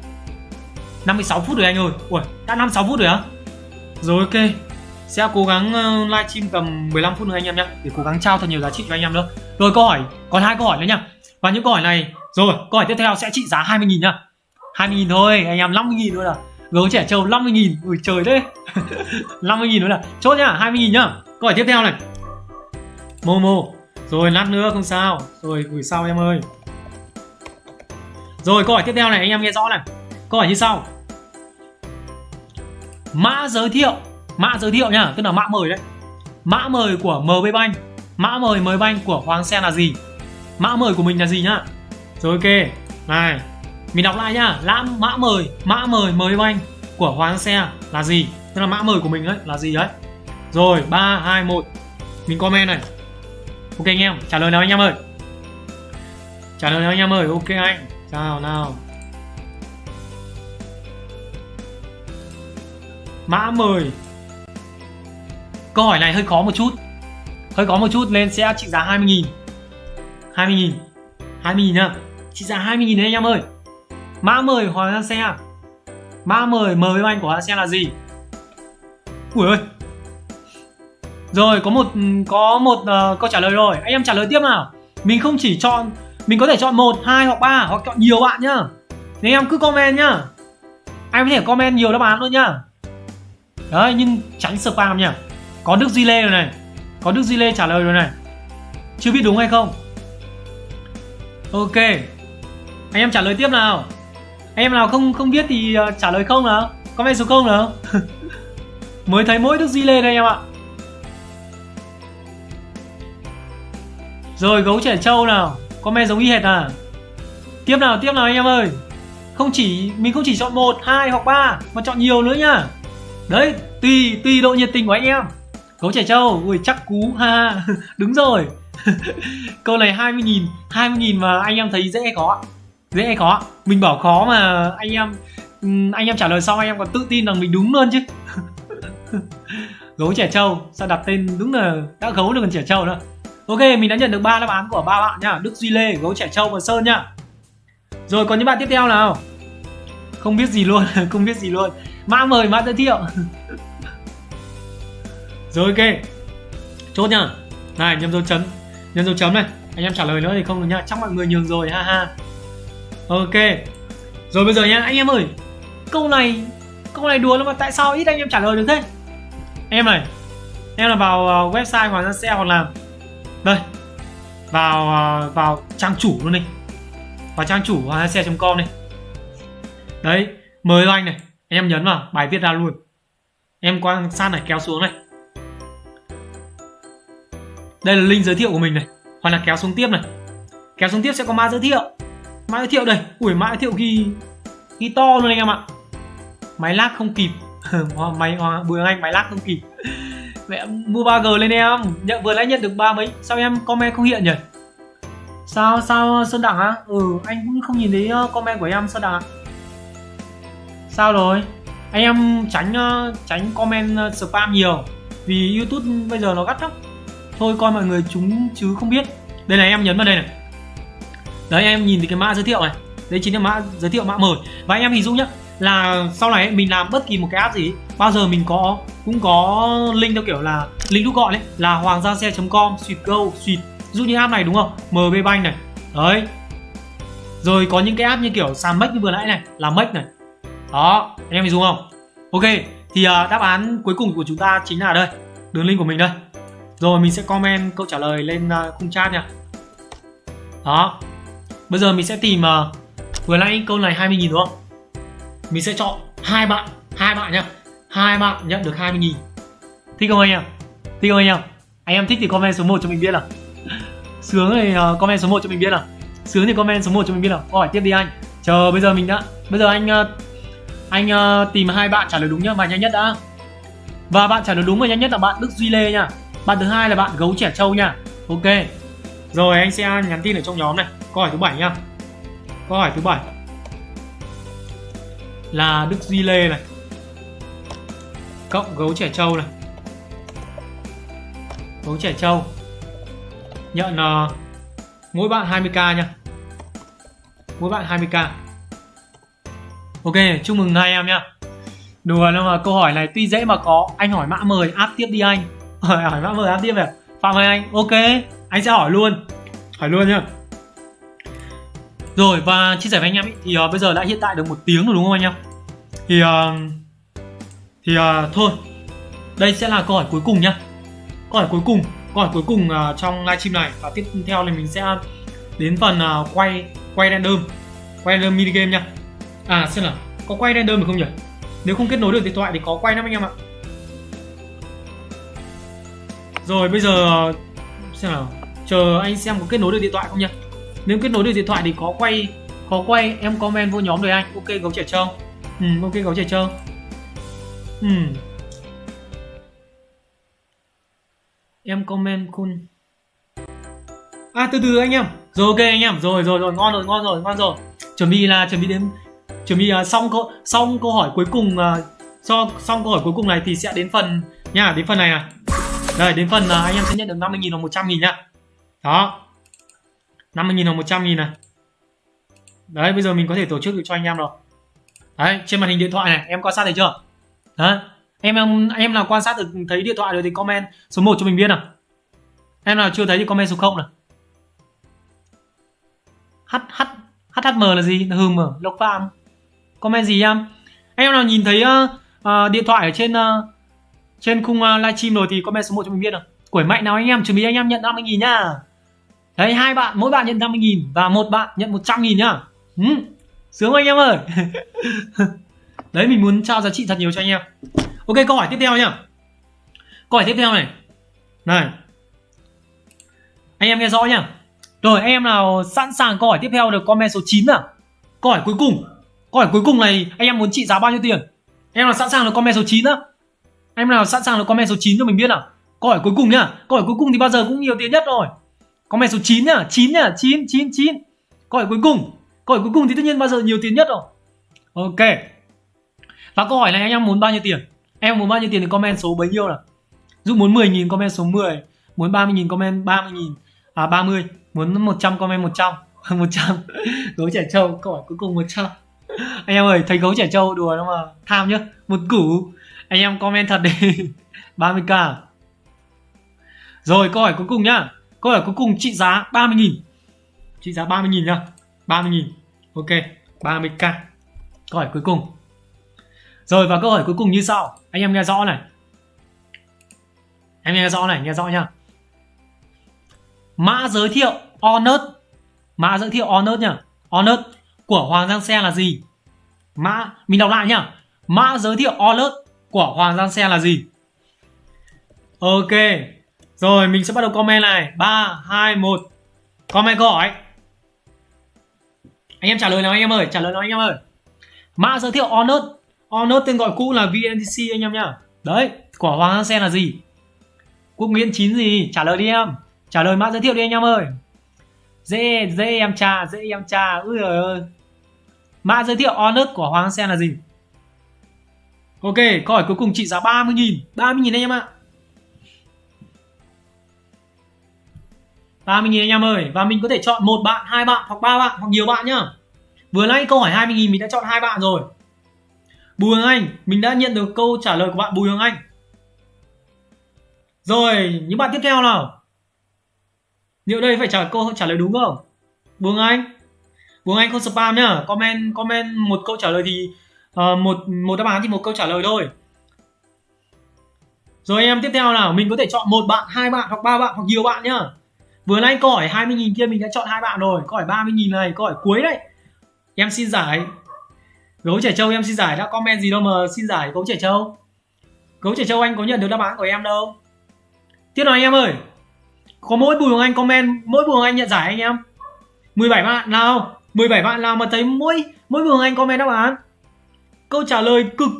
56 phút rồi anh ơi. Ui đã 56 phút rồi á? Rồi ok. Sẽ cố gắng ờ, livestream tầm 15 phút nữa anh em nhé để cố gắng trao thật nhiều giá trị cho anh em nữa. Rồi câu hỏi còn hai câu hỏi nữa nha và những câu hỏi này rồi câu hỏi tiếp theo sẽ trị giá 20.000 nhá. 20.000 thôi anh em 50.000 nữa là gấu trẻ trâu 50.000 ui trời đấy 50.000 nữa là chốt nhá 20.000 nhá. Câu hỏi tiếp theo này. Momo. Rồi lát nữa không sao. Rồi gửi sau em ơi rồi, câu hỏi tiếp theo này, anh em nghe rõ này. Câu hỏi như sau. Mã giới thiệu, mã giới thiệu nhá, tức là mã mời đấy. Mã mời của MB Bank, mã mời MB Bank của Hoàng Sen là gì? Mã mời của mình là gì nhá? Rồi, ok. Này, mình đọc lại nhá. Lãm mã mời mã mời MB Bank của Hoàng Xe là gì? Tức là mã mời của mình đấy là gì đấy? Rồi 3 2 1 mình comment này. Ok, anh em, trả lời nào anh em ơi? Trả lời nào anh em ơi? Ok, anh chào nào? Mã 10 Câu hỏi này hơi khó một chút. Hơi khó một chút nên sẽ trị giá 20.000 20.000 20.000 nhá. Trị giá 20.000 đấy anh em ơi. Mã 10 Hoàng Giang Xe. Mã 10 mời anh của Hoàng Xe là gì? Ui ơi. Rồi có một có một uh, câu trả lời rồi. Anh em trả lời tiếp nào. Mình không chỉ chọn mình có thể chọn một, hai hoặc ba, hoặc chọn nhiều bạn nhá. Nên em cứ comment nhá. Ai có thể comment nhiều đáp án luôn nhá. Đấy, nhưng tránh spam nhá. Có đức duy lê rồi này. Có đức duy lê trả lời rồi này. Chưa biết đúng hay không? Ok. Anh em trả lời tiếp nào. Anh em nào không không biết thì ờ, trả lời không nào? Comment số không nào? Mới thấy mỗi đức duy lê đây em ạ. Rồi, gấu trẻ trâu nào comment giống y hệt à? Tiếp nào tiếp nào anh em ơi. Không chỉ, mình không chỉ chọn một, hai hoặc ba, mà chọn nhiều nữa nhá. Đấy, tùy tùy độ nhiệt tình của anh em. Gấu trẻ trâu, ui, chắc cú, ha đúng rồi. Câu này 20 nghìn 20 nghìn mà anh em thấy dễ hay khó. Dễ hay khó. Mình bảo khó mà anh em anh em trả lời xong anh em còn tự tin rằng mình đúng luôn chứ. Gấu trẻ trâu, sao đặt tên đúng là đã gấu được còn trẻ trâu nữa ok, mình đã nhận được ba đáp án của ba bạn nhá. Đức, duy, lê, gấu, trẻ trâu và sơn nhá. Rồi còn những bạn tiếp theo nào? Không biết gì luôn, không biết gì luôn. Mã mời, mã giới thiệu. Rồi, ok. Chốt nhá. Này nhầm dấu chấm. Nhân dấu chấm này. Anh em trả lời nữa thì không được nhá. Chắc mọi người nhường rồi, ha ha. Ok. Rồi, bây giờ nhá. Anh em ơi, câu này câu này đùa lắm mà tại sao ít anh em trả lời được thế? Em này, em là vào ờ, website hoàng gia xe hoặc là đây. Vào à, vào trang chủ luôn đi. Vào trang chủ hoàng xe com đi. Đấy, mời anh này. Em nhấn vào, bài viết ra luôn. Em quan sát này, kéo xuống này. Đây là link giới thiệu của mình này. Hoặc là kéo xuống tiếp này. Kéo xuống tiếp sẽ có mã giới thiệu. Mã giới thiệu đây. Ui, mã giới thiệu ghi ghi to luôn anh em ạ. Máy lag không kịp. Máy bùi anh máy lag không kịp mẹ mua 3G lên em. Nhận, vừa nãy nhận được ba mấy. Sao em comment không hiện nhỉ? Sao sao sơn đẳng á? Ừ anh cũng không nhìn thấy ờ, comment của em, sơn đẳng sao rồi? Anh em tránh ờ, tránh comment ờ, spam nhiều. Vì youtube bây giờ nó gắt lắm. Thôi coi mọi người chúng chứ không biết. Đây này, em nhấn vào đây này. Đấy, em nhìn thì cái mã giới thiệu này. Đấy chính là mã giới thiệu mã mời. Và anh em hình dung nhá, là sau này mình làm bất kỳ một cái app gì bao giờ mình có cũng có link theo kiểu là link rút gọn đấy là hoàng gia xe com suite go suite dụ như app này đúng không? Mb bank này. Đấy. Rồi có những cái app như kiểu sàn make như vừa nãy này là make này. Đó anh em hình dung không? Ok thì uh, đáp án cuối cùng của chúng ta chính là đây. Đường link của mình đây. Rồi mình sẽ comment câu trả lời lên uh, khung chat nha. Đó. Bây giờ mình sẽ tìm uh, vừa nãy câu này 20.000 đúng không? Mình sẽ chọn hai bạn hai bạn nhá hai bạn nhận được 20.000 thích không anh em? Thích không anh em? Anh em thích thì comment số 1 cho mình biết nào. Sướng thì uh, comment số 1 cho mình biết nào. Sướng thì comment số 1 cho mình biết nào. Câu hỏi tiếp đi anh. Chờ bây giờ mình đã bây giờ anh uh, anh uh, tìm hai bạn trả lời đúng nhá và nhanh nhất đã. Và bạn trả lời đúng và nhanh nhất là bạn Đức Duy Lê nha. Bạn thứ hai là bạn gấu trẻ trâu nha. Ok. Rồi anh sẽ nhắn tin ở trong nhóm này. Câu hỏi thứ bảy nha. Câu hỏi thứ bảy là đức duy lê này cộng gấu trẻ trâu này. Gấu trẻ trâu. Nhận uh, mỗi bạn 20k nha. Mỗi bạn 20k ok chúc mừng hai em nha đùa nhưng mà câu hỏi này tuy dễ mà có. Anh hỏi mã mời áp tiếp đi anh. Hỏi mã mời áp tiếp à phạm ơi anh ok. Anh sẽ hỏi luôn. Hỏi luôn nhá. Rồi và chia sẻ với anh em ý, thì uh, bây giờ đã hiện tại được một tiếng rồi đúng không anh em? Thì uh, thì à, thôi. Đây sẽ là câu hỏi cuối cùng nhá. Câu hỏi cuối cùng câu hỏi cuối cùng à, trong livestream này. Và tiếp theo thì mình sẽ đến phần à, quay quay random quay random mini game nha à xem nào. Có quay random được không nhỉ? Nếu không kết nối được điện thoại thì có quay lắm anh em ạ. Rồi bây giờ xem nào. Chờ anh xem có kết nối được điện thoại không nhỉ nếu kết nối được điện thoại thì có quay có quay em comment vô nhóm rồi anh. Ok gấu trẻ trâu. Ừ ok gấu trẻ trâu ừ. Em comment kun. À từ từ anh em. Rồi ok anh em. Rồi rồi rồi. Ngon rồi ngon rồi ngon rồi. Chuẩn bị là chuẩn bị đến chuẩn bị uh, xong câu xong câu hỏi cuối cùng à, uh, so xong câu hỏi cuối cùng này thì sẽ đến phần nha đến phần này à. Đây đến phần uh, anh em sẽ nhận được 50.000 hoặc 100.000 nhá đó. 50.000 hoặc 100 000 này. Đấy bây giờ mình có thể tổ chức được cho anh em rồi. Đấy trên màn hình điện thoại này em quan sát thấy chưa? Đấy em em em nào quan sát được thấy điện thoại rồi thì comment số 1 cho mình biết nào. Em nào chưa thấy thì comment số 0 nào. H h hhm là gì? Hừm lộc phạm. Comment gì em? Em nào nhìn thấy uh, uh, điện thoại ở trên uh, trên khung uh, livestream rồi thì comment số 1 cho mình biết nào. Quẩy mạnh nào anh em chuẩn bị anh em nhận 50 000 nhá. Đấy hai bạn mỗi bạn nhận 50 000 và một bạn nhận 100 000 nhá. Ừ, sướng anh em ơi. đấy, mình muốn trao giá trị thật nhiều cho anh em. Ok, câu hỏi tiếp theo nhá. Câu hỏi tiếp theo này. Này. Anh em nghe rõ nhá. Rồi, anh em nào sẵn sàng câu hỏi tiếp theo được comment số 9 à câu hỏi cuối cùng. Câu hỏi cuối cùng này, anh em muốn trị giá bao nhiêu tiền? Em nào sẵn sàng được comment số 9 á? Em nào sẵn sàng được comment số 9 cho mình biết nào? Câu hỏi cuối cùng nhá. Câu hỏi cuối cùng thì bao giờ cũng nhiều tiền nhất rồi. Comment số 9 nhá. 9 nhá. 9 9 9 câu hỏi cuối cùng. Câu hỏi cuối cùng thì tất nhiên bao giờ nhiều tiền nhất rồi. Ok và câu hỏi này anh em muốn bao nhiêu tiền? Em muốn bao nhiêu tiền thì comment số bấy nhiêu là dụ muốn 10.000 comment số 10 muốn 30.000 comment 30.000 à 30 muốn 100 comment 100 100 gấu trẻ trâu, câu hỏi cuối cùng 100 anh em ơi, thấy gấu trẻ trâu đùa đâu mà tham nhá, một củ. Anh em comment thật đi. 30k rồi, câu hỏi cuối cùng nhá. Câu hỏi cuối cùng, trị giá 30.000 trị giá 30.000 nhá. 30.000 ok 30k câu hỏi cuối cùng rồi, và câu hỏi cuối cùng như sau. Anh em nghe rõ này. Anh nghe rõ này, nghe rõ nhá. Mã giới thiệu honor mã giới thiệu honor nhá. Honor của Hoàng Giang Xe là gì? Mã, mình đọc lại nhá. Mã giới thiệu honor của Hoàng Giang Xe là gì? Ok. Rồi, mình sẽ bắt đầu comment này. 3 2 1 comment câu hỏi. Anh em trả lời nào anh em ơi? Trả lời nào anh em ơi? Mã giới thiệu honor honor tên gọi cũ là VNTC anh em nhá. Đấy của Hoàng Hang Sen là gì? Quốc Nguyễn 9 gì? Trả lời đi em. Trả lời mã giới thiệu đi anh em ơi. Dễ dễ em cha dễ em cha Úi trời ơi. Mã giới thiệu honor của Hoàng Hang Sen là gì? Ok, câu hỏi cuối cùng trị giá 30.000 30.000 anh em ạ. 30.000 anh em ơi. Và mình có thể chọn một bạn, hai bạn hoặc ba bạn hoặc nhiều bạn nhá. Vừa nãy câu hỏi 20.000 mình đã chọn hai bạn rồi. Bùi Hoàng Anh mình đã nhận được câu trả lời của bạn Bùi Hoàng Anh. Rồi những bạn tiếp theo nào? Liệu đây phải trả câu trả lời đúng không? Bùi Hoàng Anh. Bùi Hoàng Anh không spam nhá comment comment một câu trả lời thì uh, một một đáp án thì một câu trả lời thôi. Rồi em tiếp theo nào mình có thể chọn một bạn hai bạn hoặc ba bạn hoặc nhiều bạn nhá. Vừa nãy câu hỏi 20.000 kia mình đã chọn hai bạn rồi câu hỏi 30.000 này câu hỏi cuối đấy. Em xin giải gấu trẻ trâu em xin giải đã, comment gì đâu mà xin giải gấu trẻ trâu. Gấu trẻ trâu anh có nhận được đáp án của em đâu. Tiếp nào anh em ơi. Có mỗi bùi hoàng anh comment, mỗi bùi hoàng anh nhận giải anh em. 17 bạn nào 17 bạn nào mà thấy mỗi mỗi bùi hoàng anh comment đáp án. Câu trả lời cực,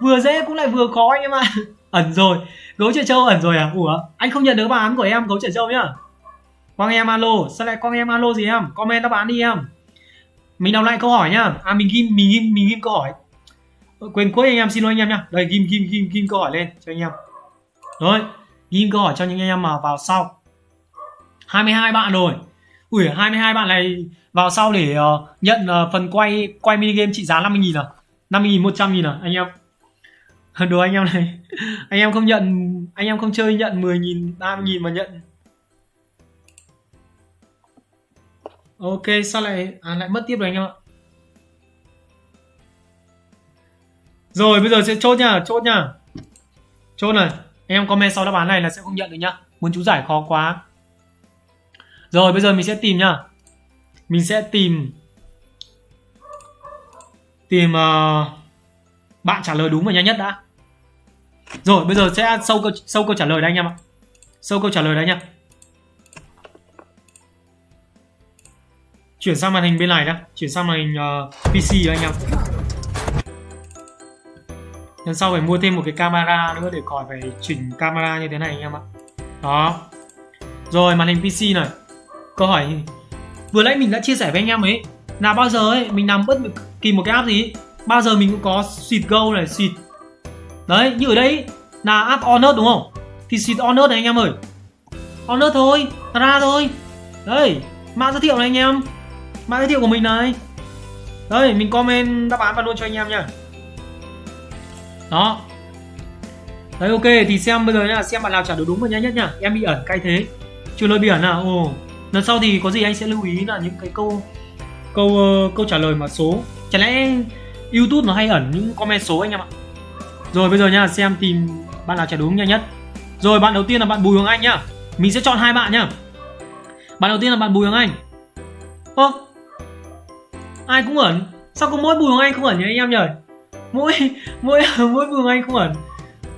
vừa dễ cũng lại vừa khó anh em ạ. À. ẩn rồi. Gấu trẻ trâu ẩn rồi à? Ủa, anh không nhận được đáp án của em, gấu trẻ trâu nhá. Quang em alo, sao lại quang em alo gì em? Comment đáp án đi em mình đọc lại câu hỏi nhá. À mình ghim mình ghim mình ghim câu hỏi. Ờ, quên cuối anh em xin lỗi anh em nhá. Đây ghim ghim ghim ghim câu hỏi lên cho anh em. Rồi ghim câu hỏi cho những anh em mà vào sau. 22 bạn rồi. Ui 22 bạn này vào sau để uh, nhận uh, phần quay quay mini game trị giá 50.000 à? 50.000 100.000 à anh em? Đùa anh em này. Anh em không nhận anh em không chơi nhận 10.000 30.000 mà nhận ok sao lại à, lại mất tiếp rồi anh em ạ? Rồi bây giờ sẽ chốt nha chốt nha. Chốt này em comment sau đáp án này là sẽ không nhận được nhá. Muốn chú giải khó quá. Rồi bây giờ mình sẽ tìm nhá mình sẽ tìm tìm uh, bạn trả lời đúng và nhanh nhất đã. Rồi bây giờ sẽ sâu câu sâu câu trả lời đây anh em ạ. Sâu câu trả lời đây nhá chuyển sang màn hình bên này đã. Chuyển sang màn hình uh, PC đó anh em. Lần sau phải mua thêm một cái camera nữa để khỏi phải chỉnh camera như thế này anh em ạ. Đó. Rồi màn hình PC này. Câu hỏi vừa nãy mình đã chia sẻ với anh em ấy là bao giờ ấy mình làm bất kỳ một cái app gì bao giờ mình cũng có xịt go này xịt đấy như ở đây là app honor đúng không? Thì xịt honor này anh em ơi. Honor thôi ra thôi. Đây mã giới thiệu này anh em mã giới thiệu của mình này. Đây mình comment đáp án vào luôn cho anh em nha đó. Đấy ok thì xem bây giờ là xem bạn nào trả được đúng và nhanh nhất nha em bị ẩn cay thế. Chưa lời biển à? Ồ. Lần sau thì có gì anh sẽ lưu ý là những cái câu câu uh, câu trả lời mà số. Chẳng lẽ youtube nó hay ẩn những comment số anh em ạ? Rồi bây giờ nha xem tìm bạn nào trả đúng nhanh nhất. Rồi bạn đầu tiên là bạn bùi hoàng anh nhá. Mình sẽ chọn hai bạn nhá. Bạn đầu tiên là bạn bùi hoàng anh. Ơ ai cũng ẩn. Sao có mỗi bùi hoàng anh không ẩn nhỉ anh em nhỉ? Mỗi mỗi mỗi bùi hoàng anh không ẩn.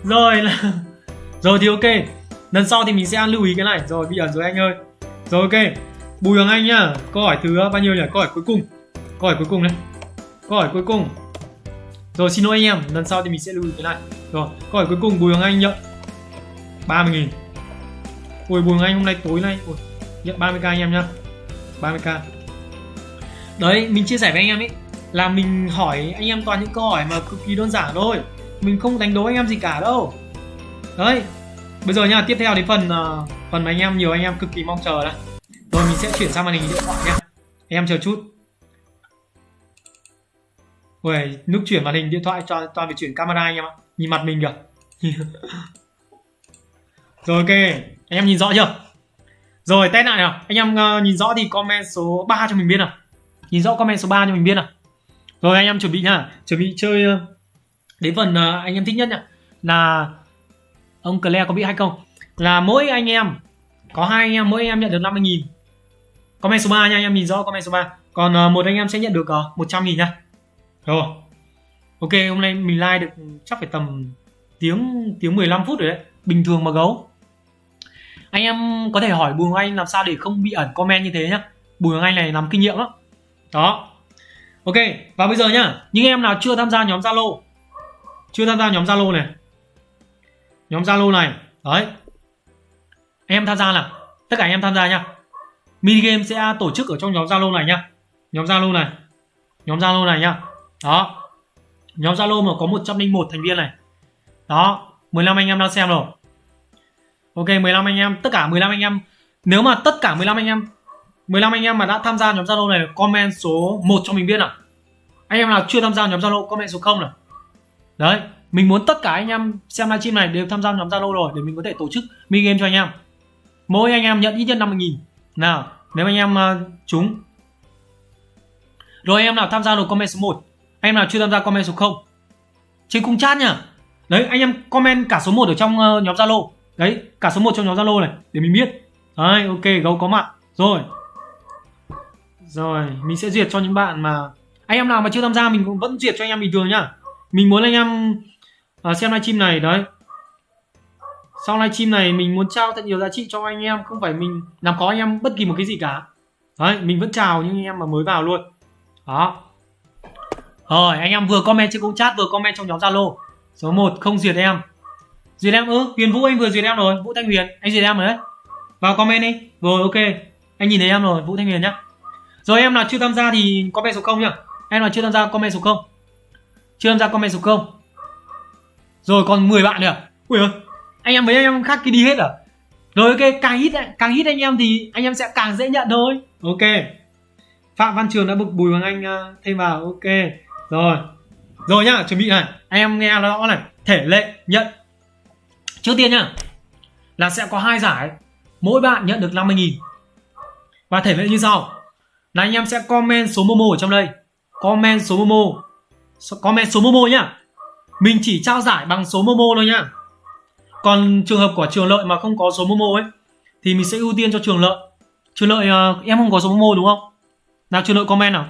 Rồi là rồi thì ok. Lần sau thì mình sẽ lưu ý cái này. Rồi bị ẩn rồi anh ơi. Rồi ok. Bùi hoàng anh nhá câu hỏi thứ bao nhiêu nhỉ? Câu hỏi cuối cùng. Câu hỏi cuối cùng này. Câu hỏi cuối cùng. Rồi xin lỗi anh em. Lần sau thì mình sẽ lưu ý cái này. Rồi câu hỏi cuối cùng bùi hoàng anh nhận 30 nghìn. Ui Bùi Anh hôm nay tối nay. Ui, nhận 30k anh em nhá. 30k Đấy mình chia sẻ với anh em ấy Là mình hỏi anh em toàn những câu hỏi mà cực kỳ đơn giản thôi. Mình không đánh đố anh em gì cả đâu. Đấy Bây giờ nha tiếp theo đến phần uh, Phần mà anh em nhiều anh em cực kỳ mong chờ đây Rồi mình sẽ chuyển sang màn hình điện thoại nha Anh em chờ chút. Ui, lúc chuyển màn hình điện thoại cho toàn phải chuyển camera anh em ạ. Nhìn mặt mình kìa. Rồi ok, anh em nhìn rõ chưa? Rồi test lại nào, anh em uh, nhìn rõ thì comment số 3 cho mình biết nào. Nhìn rõ comment số 3 cho mình biết nào. Rồi anh em chuẩn bị nhá, chuẩn bị chơi ờ, đến phần ờ, anh em thích nhất nhá. Là ông Claire có bị hay không? Là mỗi anh em có hai anh em mỗi anh em nhận được 50 nghìn. Comment số 3 nha anh em nhìn rõ comment số 3 Còn ờ, một anh em sẽ nhận được 100 nghìn nha Rồi. Ok hôm nay mình like được chắc phải tầm tiếng tiếng 15 phút rồi đấy. Bình thường mà gấu. Anh em có thể hỏi Bùi Hoàng Anh làm sao để không bị ẩn comment như thế nhá. Bùi Hoàng Anh này nắm kinh nghiệm lắm đó. Ok và bây giờ nhá những em nào chưa tham gia nhóm Zalo? Chưa tham gia nhóm Zalo này. Nhóm Zalo này. Đấy. Em tham gia nào? Tất cả anh em tham gia nhá. Mini game sẽ tổ chức ở trong nhóm Zalo này nhá. Nhóm Zalo này. Nhóm Zalo này nhá. Đó. Nhóm Zalo mà có 101 thành viên này. Đó. 15 anh em đang xem rồi. Ok 15 anh em, tất cả 15 anh em. Nếu mà tất cả 15 anh em 15 anh em mà đã tham gia nhóm Zalo này comment số 1 cho mình biết nào. Anh em nào chưa tham gia nhóm Zalo comment số 0 nào. Đấy, mình muốn tất cả anh em xem livestream này đều tham gia nhóm Zalo rồi để mình có thể tổ chức mini game cho anh em. Mỗi anh em nhận ít nhất 50 000 Nào, nếu anh em uh, trúng. Rồi anh em nào tham gia rồi comment số 1. Anh em nào chưa tham gia comment số 0. Trên cung chat nhá. Đấy, anh em comment cả số 1 ở trong uh, nhóm Zalo đấy cả số 1 trong nhóm zalo này để mình biết đấy ok gấu có mặt rồi rồi mình sẽ duyệt cho những bạn mà anh em nào mà chưa tham gia mình cũng vẫn duyệt cho anh em bình thường nhá. Mình muốn anh em uh, xem livestream này đấy. Sau livestream này mình muốn trao thật nhiều giá trị cho anh em không phải mình làm có anh em bất kỳ một cái gì cả. Đấy mình vẫn chào những anh em mà mới vào luôn. Đó. Rồi anh em vừa comment trên công chat vừa comment trong nhóm zalo. Số 1 không duyệt em. Duyệt em ư huyền vũ anh vừa duyệt em rồi. Vũ thanh huyền anh duyệt em rồi đấy. Vào comment đi. Rồi ok. Anh nhìn thấy em rồi vũ thanh huyền nhá rồi em nào chưa tham gia thì comment số 0 nhá. Em nào chưa tham gia comment số 0 chưa tham gia comment số 0 rồi còn 10 bạn nữa. Ui ơi anh em mấy anh em khác kia đi hết à? Rồi ok càng hít càng hít anh em thì anh em sẽ càng dễ nhận thôi. Ok. Phạm văn trường đã bực bùi hoàng anh à, thêm vào. Ok. Rồi. Rồi nhá chuẩn bị này. Anh em nghe rõ này. Thể lệ nhận. Trước tiên nhá là sẽ có hai giải, mỗi bạn nhận được 50.000. Và thể lệ như sau. Là anh em sẽ comment số Momo ở trong đây. Comment số Momo. Comment số Momo nhá. Mình chỉ trao giải bằng số Momo thôi nhá. Còn trường hợp của trường lợi mà không có số Momo ấy thì mình sẽ ưu tiên cho trường lợi. Trường lợi uh, em không có số Momo đúng không? Nào trường lợi comment nào.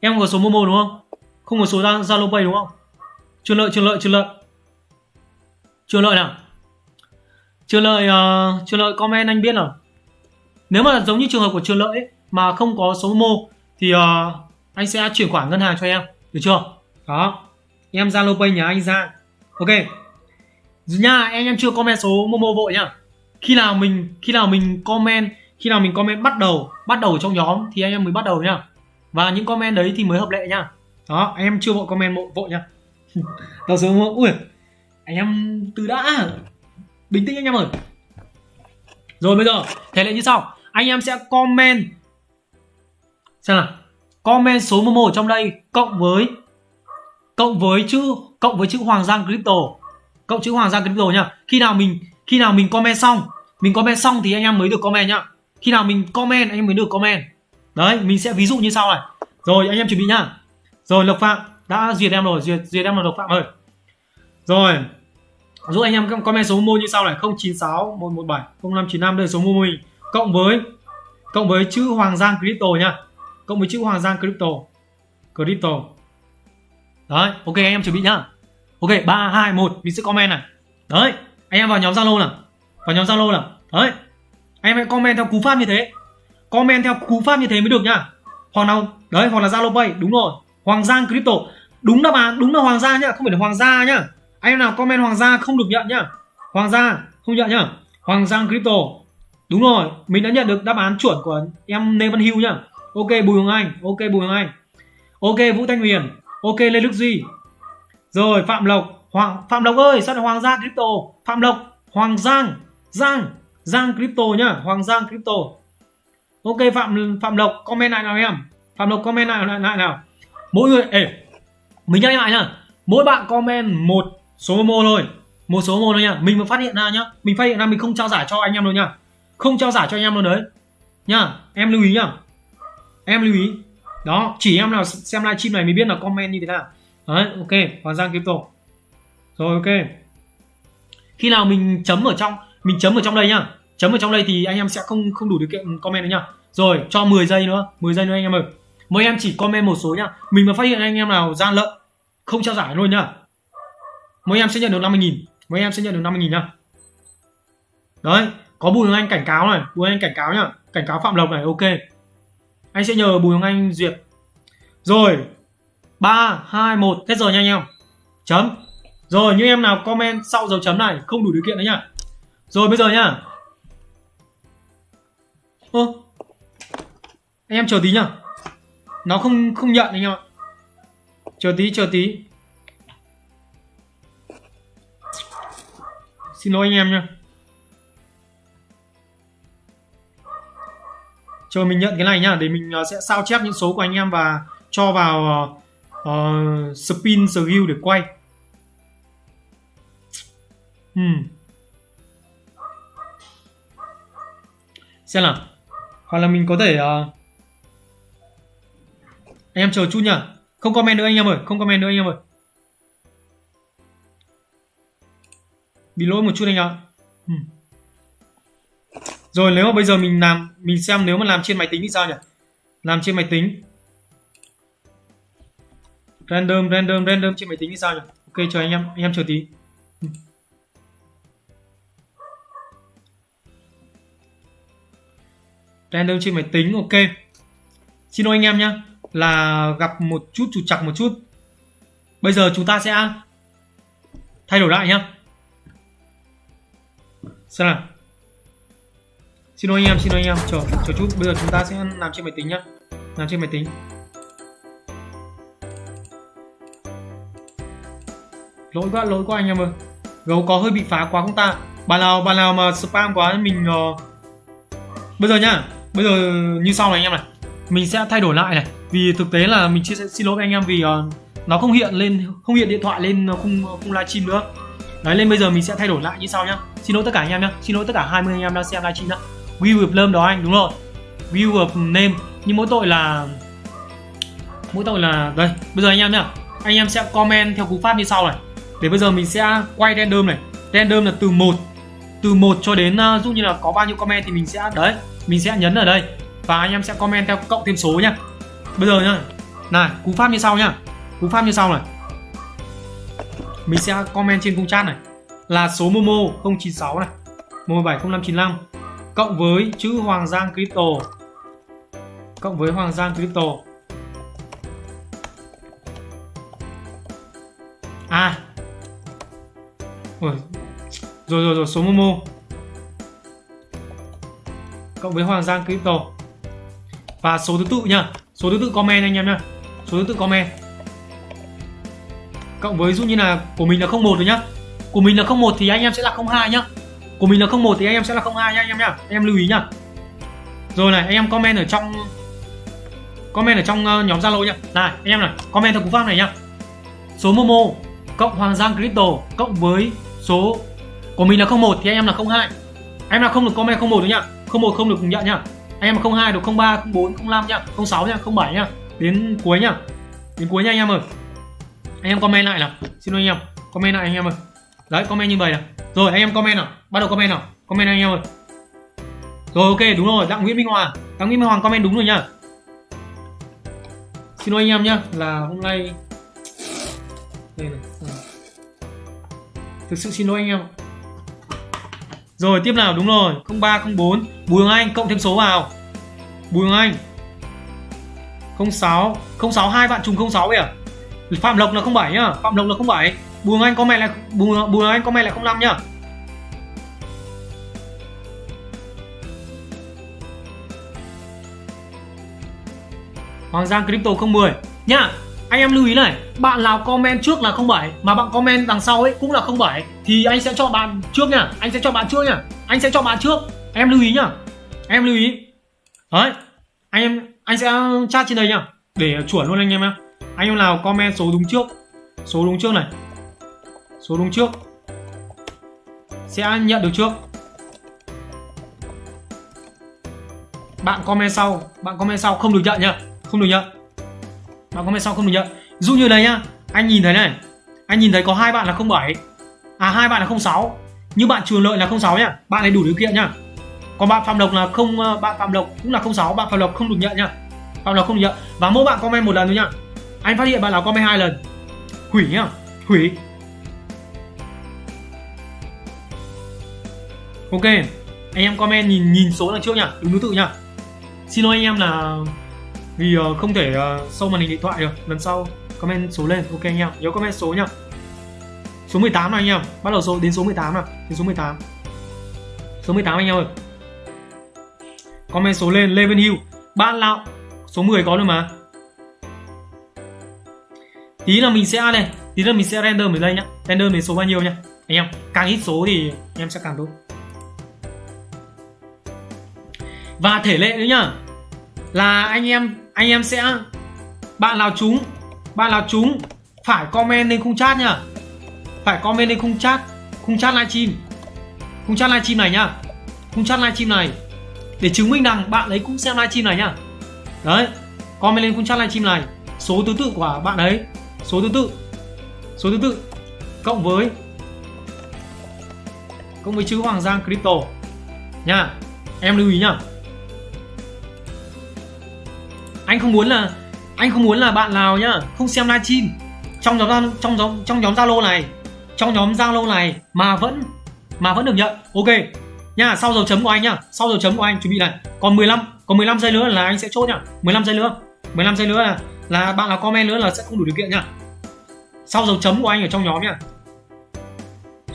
Em không có số Momo đúng không? Không có số Zalo Pay đúng không? Trường lợi, trường lợi, trường lợi. Trường lợi nào? Trường lợi uh, trường lợi comment anh biết nào. Nếu mà giống như trường hợp của trường lợi ấy, mà không có số mô thì uh, anh sẽ chuyển khoản ngân hàng cho em, được chưa? Đó. Em Zalo Pay nhà anh ra. Ok. Nha, anh em chưa comment số Momo vội nhá. Khi nào mình khi nào mình comment khi nào mình comment bắt đầu bắt đầu trong nhóm thì anh em mới bắt đầu nhá. Và những comment đấy thì mới hợp lệ nhá. Đó, anh em chưa vội comment vội, vội nhá. Tao số ui anh em từ đã bình tĩnh anh em ơi rồi bây giờ thể lệ như sau anh em sẽ comment xem nào. Comment số momo ở trong đây, cộng với cộng với chữ, cộng với chữ hoàng giang crypto. Cộng chữ hoàng giang crypto nhá. Khi nào mình, khi nào mình comment xong, mình comment xong thì anh em mới được comment nhá. Khi nào mình comment, anh em mới được comment. Đấy, mình sẽ ví dụ như sau này. Rồi, anh em chuẩn bị nhá. Rồi, lộc phạm đã duyệt em rồi, duyệt duyệt em là lộc phạm ơi. Rồi, giúp anh em comment số Momo như sau này. 096 117 0595 đây là số Momo mình. Cộng với cộng với chữ Hoàng Giang Crypto nhá cộng với chữ Hoàng Giang Crypto. Crypto. Đấy, ok anh em chuẩn bị nhá. Ok 3 2 1 mình sẽ comment này. Đấy, anh em vào nhóm Zalo nào. Vào nhóm Zalo nào. Đấy, anh em hãy comment theo cú pháp như thế. Comment theo cú pháp như thế mới được nhá. Hoặc nào, đấy, hoặc là Zalo Pay. Đúng rồi, Hoàng Giang Crypto. Đúng đáp án đúng là Hoàng Gia nhá, không phải là Hoàng Gia nhá. Anh em nào comment Hoàng Gia không được nhận nhá. Hoàng Gia không nhận nhá. Hoàng Giang Crypto. Đúng rồi, mình đã nhận được đáp án chuẩn của em Lê Văn Hưu nhá ok Bùi Hồng Anh. Ok Bùi Hồng Anh. Ok Vũ Thanh Huyền. Ok Lê Đức Duy. Rồi Phạm Lộc. Hoàng Phạm Lộc ơi sao lại Hoàng Gia Crypto? Phạm Lộc Hoàng Giang Giang Giang Crypto nhá. Hoàng Giang Crypto. Ok Phạm Phạm Lộc comment lại nào em. Phạm Lộc comment lại lại, lại nào. Mỗi người ê mình nhắc lại nhá. Mỗi bạn comment một số Momo thôi. Một số Momo thôi nhá. Mình mà phát hiện ra nhá. Mình phát hiện ra mình không trao giải cho anh em đâu nhá. Không trao giải cho anh em đâu đấy. Nhá em lưu ý nhá em lưu ý. Đó, chỉ em nào xem livestream này mới biết là comment như thế nào. Đấy, ok, hoàng giang kiếm tổ rồi, ok. Khi nào mình chấm ở trong, mình chấm ở trong đây nhá. Chấm ở trong đây thì anh em sẽ không không đủ điều kiện comment nữa nhá. Rồi, cho 10 giây nữa 10 giây nữa anh em ơi. Mời em chỉ comment một số nhá. Mình mà phát hiện anh em nào gian lận, không trao giải luôn nhá. Mỗi em sẽ nhận được 50.000 mỗi em sẽ nhận được 50.000 nhá. Đấy, có bùi anh cảnh cáo này. Bùi anh cảnh cáo nhá. Cảnh cáo phạm lộc này, ok anh sẽ nhờ bùi hồng anh, duyệt. Rồi, ba, hai, một, hết giờ nha anh em. Chấm. Rồi, những em nào comment sau dấu chấm này, không đủ điều kiện đấy nhá. Rồi, bây giờ nhá. Ơ anh em chờ tí nhá. Nó không không nhận anh em ạ. Chờ tí chờ tí. Xin lỗi anh em nha chờ mình nhận cái này nhá để mình à, sẽ sao chép những số của anh em và cho vào uh, spin skill để quay hmm. xem nào hoặc là mình có thể uh, anh em chờ chút nhá không comment nữa anh em ơi không comment nữa anh em ơi bị lỗi một chút anh ạ rồi nếu mà bây giờ mình làm, mình xem nếu mà làm trên máy tính thì sao nhỉ? Làm trên máy tính. Random random random trên máy tính thì sao nhỉ? Ok, chờ anh em anh em chờ tí. Random trên máy tính, ok. Xin lỗi anh em nhá, là gặp một chút, trục chặt một chút. Bây giờ chúng ta sẽ thay đổi lại nhá. Xem nào xin lỗi anh em xin lỗi anh em. Chờ chờ chút. Bây giờ chúng ta sẽ làm trên máy tính nhá. Làm trên máy tính. Lỗi quá lỗi quá anh em ơi. Gấu có hơi bị phá quá không ta? Bạn nào bạn nào mà spam quá mình uh... bây giờ nhá. Bây giờ như sau này anh em này. Mình sẽ thay đổi lại này. Vì thực tế là mình chia sẻ xin lỗi với anh em vì uh, nó không hiện lên không hiện điện thoại lên ờ, không không livestream nữa. Đấy lên bây giờ mình sẽ thay đổi lại như sau nhá. Xin lỗi tất cả anh em nhá. Xin lỗi tất cả 20 anh em đang xem livestream nhá view with name đó anh đúng rồi. View with name. Nhưng mỗi tội là mỗi tội là đây bây giờ anh em nhá. Anh em sẽ comment theo cú pháp như sau này. Để bây giờ mình sẽ quay random này. Random là từ một từ một cho đến à, uh, dụ như là có bao nhiêu comment thì mình sẽ đấy mình sẽ nhấn ở đây. Và anh em sẽ comment theo cộng thêm số nhá. Bây giờ nhá này cú pháp như sau nhá. Cú pháp như sau này. Mình sẽ comment trên khung chat này. Là số momo 096 này. 170595 cộng với chữ Hoàng Giang Crypto. Cộng với Hoàng Giang Crypto. À. Ôi. rồi rồi rồi, số momo. Cộng với Hoàng Giang Crypto. Và số thứ tự nha số thứ tự comment anh em nha số thứ tự comment. Cộng với dụ như là của mình là 01 rồi nhá. Của mình là 01 thì anh em sẽ là 02 nhá của mình là 01 thì anh em sẽ là 02 nhá, anh em nhá. Anh em lưu ý nhá. Rồi này, anh em comment ở trong, comment ở trong ờ, nhóm Zalo nhá. Này, anh em này, comment theo cú pháp này nhá. Số Momo cộng Hoàng Giang Crypto cộng với số của mình là 01 thì anh em là 02 em là không được comment 01 nữa nhá. 01 không được nhận nhá. Anh em 02 được 03 04 05 nhá. 06 nhá 07 nhá. Đến cuối nhá. Đến cuối nha anh em ơi. Anh em comment lại nào. Xin lỗi anh em. Comment lại anh em ơi. Đấy, comment như vậy nào. Rồi, anh em comment nào bắt đầu comment nào. Comment anh em ơi. Rồi ok đúng rồi đặng nguyễn minh hoàng. Đặng nguyễn minh hoàng comment đúng rồi nhá. Xin lỗi anh em nhá là hôm nay đây này thực sự xin lỗi anh em rồi tiếp nào đúng rồi 0304 Bùi Hồng Anh cộng thêm số vào. Bùi Hồng Anh. 06 06 hai bạn trùng 06 kìa à? Phạm Lộc là 07 nhá Phạm Lộc là 07 Bùi Hồng Anh comment lại Bùi, Bùi Hồng Anh comment lại 05 nhá. Hoàng Giang Crypto 010 nhá, anh em lưu ý này, bạn nào comment trước là 07 mà bạn comment đằng sau ấy cũng là 07 thì anh sẽ cho bạn trước nha. anh sẽ cho bạn trước nha. anh sẽ cho bạn trước em lưu ý nhá, em lưu ý đấy, anh em, anh sẽ chat trên đây nhá, để chuẩn luôn anh em nhá anh em nào comment số đúng trước, số đúng trước này, số đúng trước, sẽ nhận được trước bạn comment sau, bạn comment sau, không được nhận nhá không được nhận bạn comment sau không được nhận dụ như đấy nhá, anh nhìn thấy này, anh nhìn thấy có hai bạn là 07 à hai bạn là 06 như bạn trường lợi là 06 nhá, bạn này đủ điều kiện nhá. Còn bạn phạm lộc là không ờ, bạn phạm lộc cũng là 06 bạn phạm lộc không được nhận nhá. Phạm lộc không được nhận. Và mỗi bạn comment một lần thôi nhá. Anh phát hiện bạn nào comment hai lần. Hủy nhá, hủy. Ok, anh em comment nhìn nhìn số đằng trước nhá, đúng thứ tự nhá. Xin lỗi anh em là vì uh, không thể ờ, uh, sâu màn hình điện thoại được. Lần sau comment số lên. Ok anh em. Nhớ comment số nhá. Số 18 này anh em. Bắt đầu số đến số 18 nào. Đến số 18 số 18 anh em ơi. Comment số lên. Lê Văn Hưu. Ban lão số 10 có rồi mà. Tí là mình sẽ này tí là mình sẽ render mình đây nhá. Render mình số bao nhiêu nhá. Anh em càng ít số thì em sẽ càng tốt. Và thể lệ nữa nhá. Là anh em anh em sẽ, bạn nào trúng, bạn nào trúng, phải comment lên khung chat nhá. Phải comment lên khung chat khung chat livestream khung chat livestream này nhá. Khung chat livestream này. Để chứng minh rằng bạn ấy cũng xem livestream này nhá. Đấy, comment lên khung chat livestream này. Số thứ tự của bạn ấy. Số thứ tự. Số thứ tự. Cộng với cộng với chữ Hoàng Giang Crypto. Nha, em lưu ý nhá anh không muốn là, anh không muốn là bạn nào nhá, không xem livestream. Trong nhóm trong nhóm trong nhóm zalo này, trong nhóm zalo này mà vẫn mà vẫn được nhận. Ok. Nha, sau dấu chấm của anh nhá, sau dấu chấm của anh, chuẩn bị này. Còn 15 còn 15 giây nữa là anh sẽ chốt nhá. 15 giây nữa 15 giây nữa là là bạn nào comment nữa là sẽ không đủ điều kiện nhá. Sau dấu chấm của anh ở trong nhóm nhá.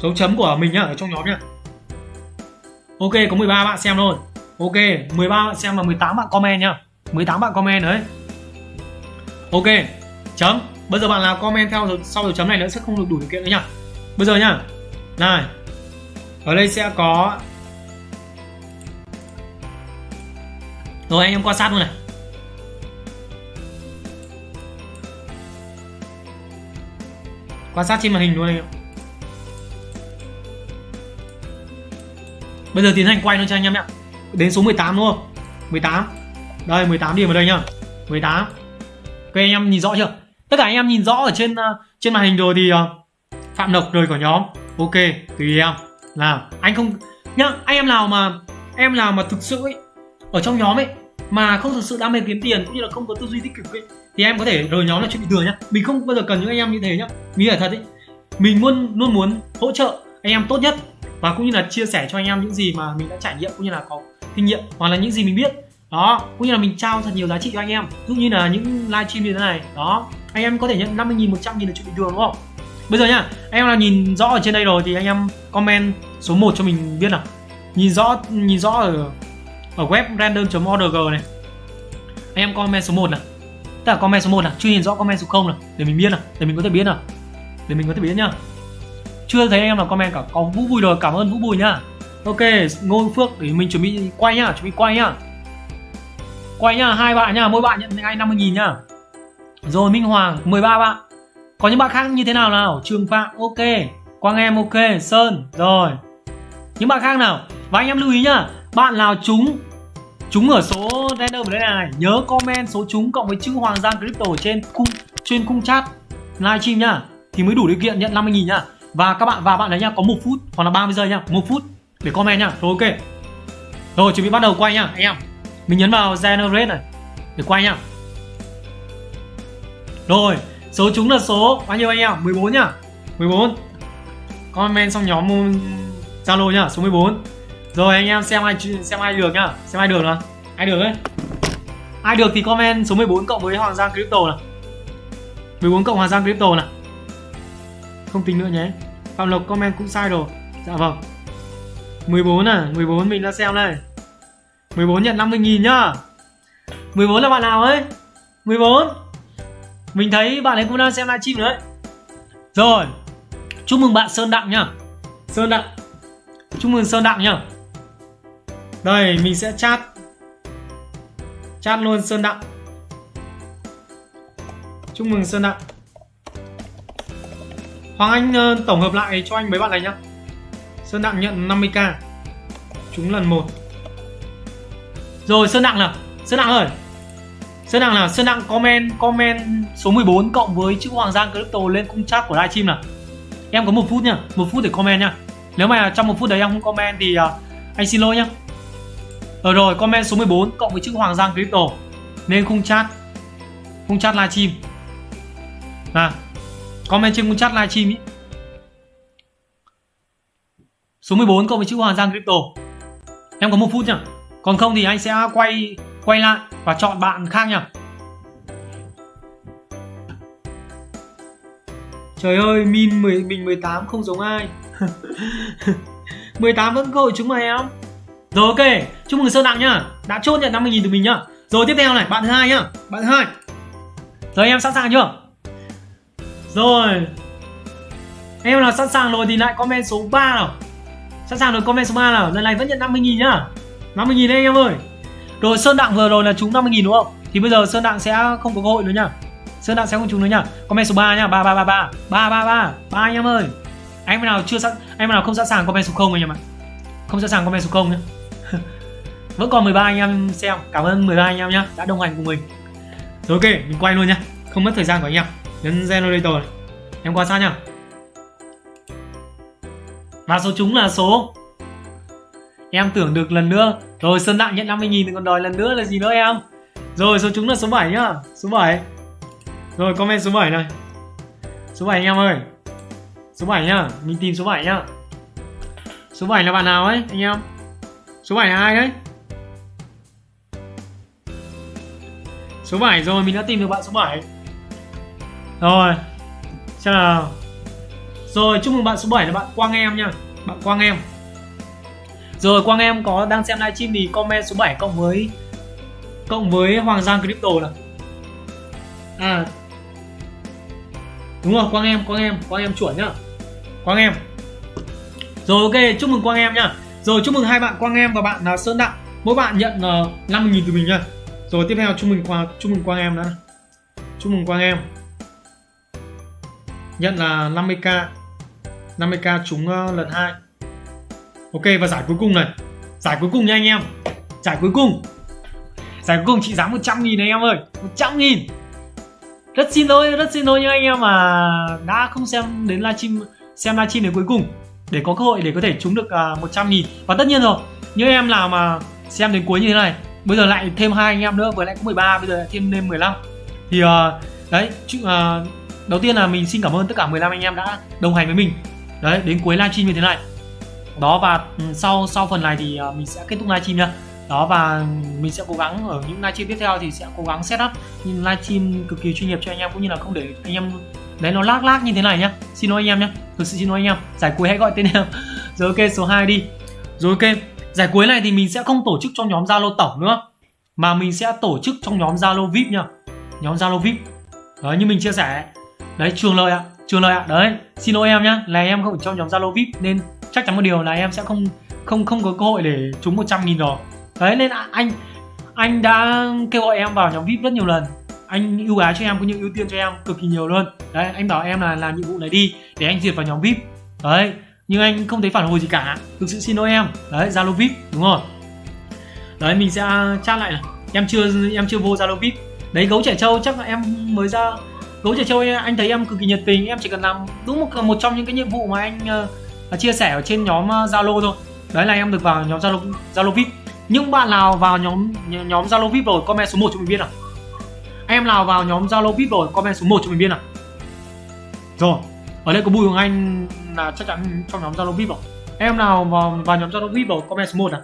Dấu chấm của mình nhá, ở trong nhóm nhá. Ok, có 13 bạn xem thôi. Ok 13 bạn xem và 18 bạn comment nhá. 18 bạn comment đấy. Ok, chấm. Bây giờ bạn nào comment theo sau dấu chấm này nữa sẽ không được đủ điều kiện nữa nhá. Bây giờ nhá. Này. Ở đây sẽ có rồi, anh em quan sát luôn này. Quan sát trên màn hình luôn anh em. Bây giờ tiến hành quay nó cho anh em nhé đến số 18 đúng không? 18 đây 18 điểm ở đây nhá. 18 ok anh em nhìn rõ chưa? Tất cả anh em nhìn rõ ở trên ờ, trên màn hình rồi thì uh, phạm lộc rời khỏi nhóm. Ok tùy em. Là anh không nhá anh em nào mà em nào mà thực sự ấy ở trong nhóm ấy mà không thực sự đam mê kiếm tiền cũng như là không có tư duy tích cực ấy thì em có thể rời nhóm là chuyện bình thường nhá. Mình không bao giờ cần những anh em như thế nhá. Mình phải thật ấy mình luôn luôn muốn hỗ trợ anh em tốt nhất và cũng như là chia sẻ cho anh em những gì mà mình đã trải nghiệm cũng như là có kinh nghiệm hoặc là những gì mình biết đó, cũng như là mình trao thật nhiều giá trị cho anh em. Ví dụ như là những livestream như thế này. Đó, anh em có thể nhận 50 nghìn 100 nghìn là chuyện bình thường đúng không? Bây giờ nhá, anh em là nhìn rõ ở trên đây rồi thì anh em comment số 1 cho mình biết nào. Nhìn rõ nhìn rõ ở ở web random.org này. Anh em comment số 1 nào. Tức là comment số 1 nào, chưa nhìn rõ comment số 0 nào, để mình biết nào, để mình có thể biết nào. Để mình có thể biết nhá. Chưa thấy anh em nào comment cả, có vũ bùi rồi, cảm ơn vũ bùi nhá. Ok, ngô phước, để mình chuẩn bị quay nhá, chuẩn bị quay nhá quay nhá, hai bạn nhá, mỗi bạn nhận ngay 50 nghìn nhá. Rồi Minh Hoàng 13 bạn. Có những bạn khác như thế nào nào? Trường Phạm, ok. Quang Em, ok. Sơn, rồi. Những bạn khác nào? Và anh em lưu ý nhá, bạn nào trúng chúng ở số random ở đây này, nhớ comment số chúng cộng với chữ Hoàng Giang Crypto trên khung trên khung chat livestream nhá, thì mới đủ điều kiện nhận 50 000 nhá. Và các bạn, và bạn đấy nhá, có một phút, hoặc là 30 giây nhá, một phút để comment nhá. Rồi ok. Rồi, chuẩn bị bắt đầu quay nhá. Anh em mình nhấn vào generate này. Để quay nhá. Rồi, số chúng là số bao nhiêu anh em? 14 nhá. 14 comment xong nhóm Zalo nhá, số 14 rồi, anh em xem ai xem ai được nhá. Xem ai được nào. Ai được đấy ai được thì comment số 14 cộng với Hoàng Giang Crypto nào. 14 cộng Hoàng Giang Crypto nào. Không tính nữa nhé. Phạm Lộc comment cũng sai rồi. Dạ vâng. 14 à 14 mình đã xem đây. 14 nhận 50.000 nhá. 14 là bạn nào ấy? 14 Mình thấy bạn ấy cũng đang xem livestream đấy. Rồi Chúc mừng bạn Sơn Đặng nhá. Sơn Đặng Chúc mừng Sơn Đặng nhá. Đây mình sẽ chat. Chat luôn Sơn Đặng Chúc mừng Sơn Đặng Hoàng Anh uh, tổng hợp lại cho anh mấy bạn này nhá. Sơn Đặng nhận 50k Chúng lần 1 rồi Sơn Đặng nào. Sơn Đặng ơi. Sơn Đặng nào Sơn Đặng comment comment số 14 cộng với chữ Hoàng Giang Crypto lên cung chat của livestream nào. Em có một phút nha một phút để comment nha Nếu mà trong một phút đấy em không comment thì uh, anh xin lỗi nhá. Ở rồi comment số 14 cộng với chữ Hoàng Giang Crypto Lên khung chat. Khung chat livestream. À Comment trên khung chat livestream ý Số 14 cộng với chữ Hoàng Giang Crypto. Em có một phút nhá. Còn không thì anh sẽ quay quay lại và chọn bạn khác nhá. Trời ơi, min 10, mình 18 không giống ai. 18 vẫn cơ hội chúng mày không? Rồi ok, chúc mừng Sơn Đặng nhá. Đã chốt nhận 50.000 từ mình nhá. Rồi tiếp theo này, bạn thứ hai nhá. Bạn thứ hai. Rồi em sẵn sàng chưa? Rồi. Em nào sẵn sàng rồi thì lại comment số 3 nào. Sẵn sàng rồi comment số 3 nào. Lần này vẫn nhận 50.000 nhá. 50.000 anh em ơi. Rồi, Sơn Đặng vừa rồi là trúng 50.000 đúng không? Thì bây giờ Sơn Đặng sẽ không có cơ hội nữa nhá. Sơn Đặng sẽ không trúng nữa nhá. Comment số 3 nhá. 3 3 3 3 3 3 3 3 anh em ơi. Anh nào chưa sẵn, anh nào không sẵn sàng comment số 0 anh em ạ? Không sẵn sàng comment số 0 nhá. Vẫn còn 13 anh em xem. Cảm ơn 13 anh em nhá. Đã đồng hành cùng mình. Rồi, ok, mình quay luôn nhá. Không mất thời gian của anh em. Nhấn generator này. Em quan sát nhá. Và số trúng là số Em tưởng được lần nữa. Rồi, Sơn Đặng nhận 50.000 thì còn đòi lần nữa là gì nữa em? Rồi, số trúng là số 7 nhá. Số 7 Rồi, comment số 7 này. Số 7 anh em ơi. Số 7 nhá. Mình tìm số 7 nhá. Số 7 là bạn nào ấy, anh em? Số 7 là ai đấy? Số 7 rồi, mình đã tìm được bạn số 7 Rồi, Xem nào. Rồi, chúc mừng bạn số 7 là bạn Quang Em nha Bạn Quang Em. Rồi Quang Em có đang xem livestream thì comment số 7 cộng với Cộng với Hoàng Giang Crypto là À. Đúng rồi Quang Em Quang Em Quang Em chuẩn nhá. Quang Em. Rồi ok chúc mừng Quang Em nhá. Rồi chúc mừng hai bạn Quang Em và bạn là Sơn Đặng. Mỗi bạn nhận uh, ờ, 50.000 từ mình nhá. Rồi tiếp theo chúc mừng Quang, chúc mừng Quang Em đã. Chúc mừng Quang Em. Nhận là 50k 50k trúng uh, lần 2 Ok và giải cuối cùng này. Giải cuối cùng nha anh em. Giải cuối cùng. Giải cuối cùng trị giá 100 nghìn này em ơi. 100 nghìn. Rất xin lỗi, rất xin lỗi nha anh em mà đã không xem đến livestream xem livestream đến cuối cùng. Để có cơ hội để có thể trúng được à, uh, 100 nghìn. Và tất nhiên rồi những em nào mà xem đến cuối như thế này bây giờ lại thêm hai anh em nữa vừa lại có 13 bây giờ lại thêm lên 15 thì uh, đấy uh, đầu tiên là mình xin cảm ơn tất cả 15 anh em đã đồng hành với mình. Đấy đến cuối livestream như thế này đó, và ừ, sau sau phần này thì ờ, mình sẽ kết thúc livestream nha. Đó, và mình sẽ cố gắng ở những livestream tiếp theo thì sẽ cố gắng setup những livestream cực kỳ chuyên nghiệp cho anh em, cũng như là không để anh em đấy nó lag lag như thế này nhá. Xin lỗi anh em nhá. Thực sự xin lỗi anh em. Giải cuối hãy gọi tên em. Rồi, ok, số 2 đi. Rồi, ok. Giải cuối này thì mình sẽ không tổ chức cho nhóm zalo tổng nữa, mà mình sẽ tổ chức trong nhóm zalo vip nhá nhóm zalo vip đấy, như mình chia sẻ. Đấy, trường lợi ạ. Trường lợi ạ. Đấy, xin lỗi em nhá. Là em không ở trong nhóm zalo vip nên chắc chắn một điều là em sẽ không không không có cơ hội để trúng 100 nghìn rồi. Đấy, nên anh anh đã kêu gọi em vào nhóm vip rất nhiều lần. Anh ưu ái cho em cũng như ưu tiên cho em cực kỳ nhiều luôn. Đấy, anh bảo em là làm nhiệm vụ này đi để anh duyệt vào nhóm vip. Đấy, nhưng anh không thấy phản hồi gì cả. Thực sự xin lỗi em. Đấy, zalo vip, đúng rồi. Đấy, mình sẽ chat lại này. Em chưa em chưa vô zalo vip. Đấy, gấu trẻ trâu, chắc là em mới ra. Gấu trẻ trâu, anh thấy em cực kỳ nhiệt tình. Em chỉ cần làm đúng một một trong những cái nhiệm vụ mà anh ờ, chia sẻ ở trên nhóm ờ, zalo thôi. Đấy là em được vào nhóm zalo zalo vip. Nhưng bạn nào vào nhóm nhóm zalo vip rồi, comment số 1 cho mình biết nào. Em nào vào nhóm zalo vip rồi, comment số 1 cho mình biết nào. Rồi, ở đây có bùi hoàng anh là chắc chắn trong nhóm zalo vip rồi. Em nào vào vào nhóm zalo vip rồi, comment số 1 nào.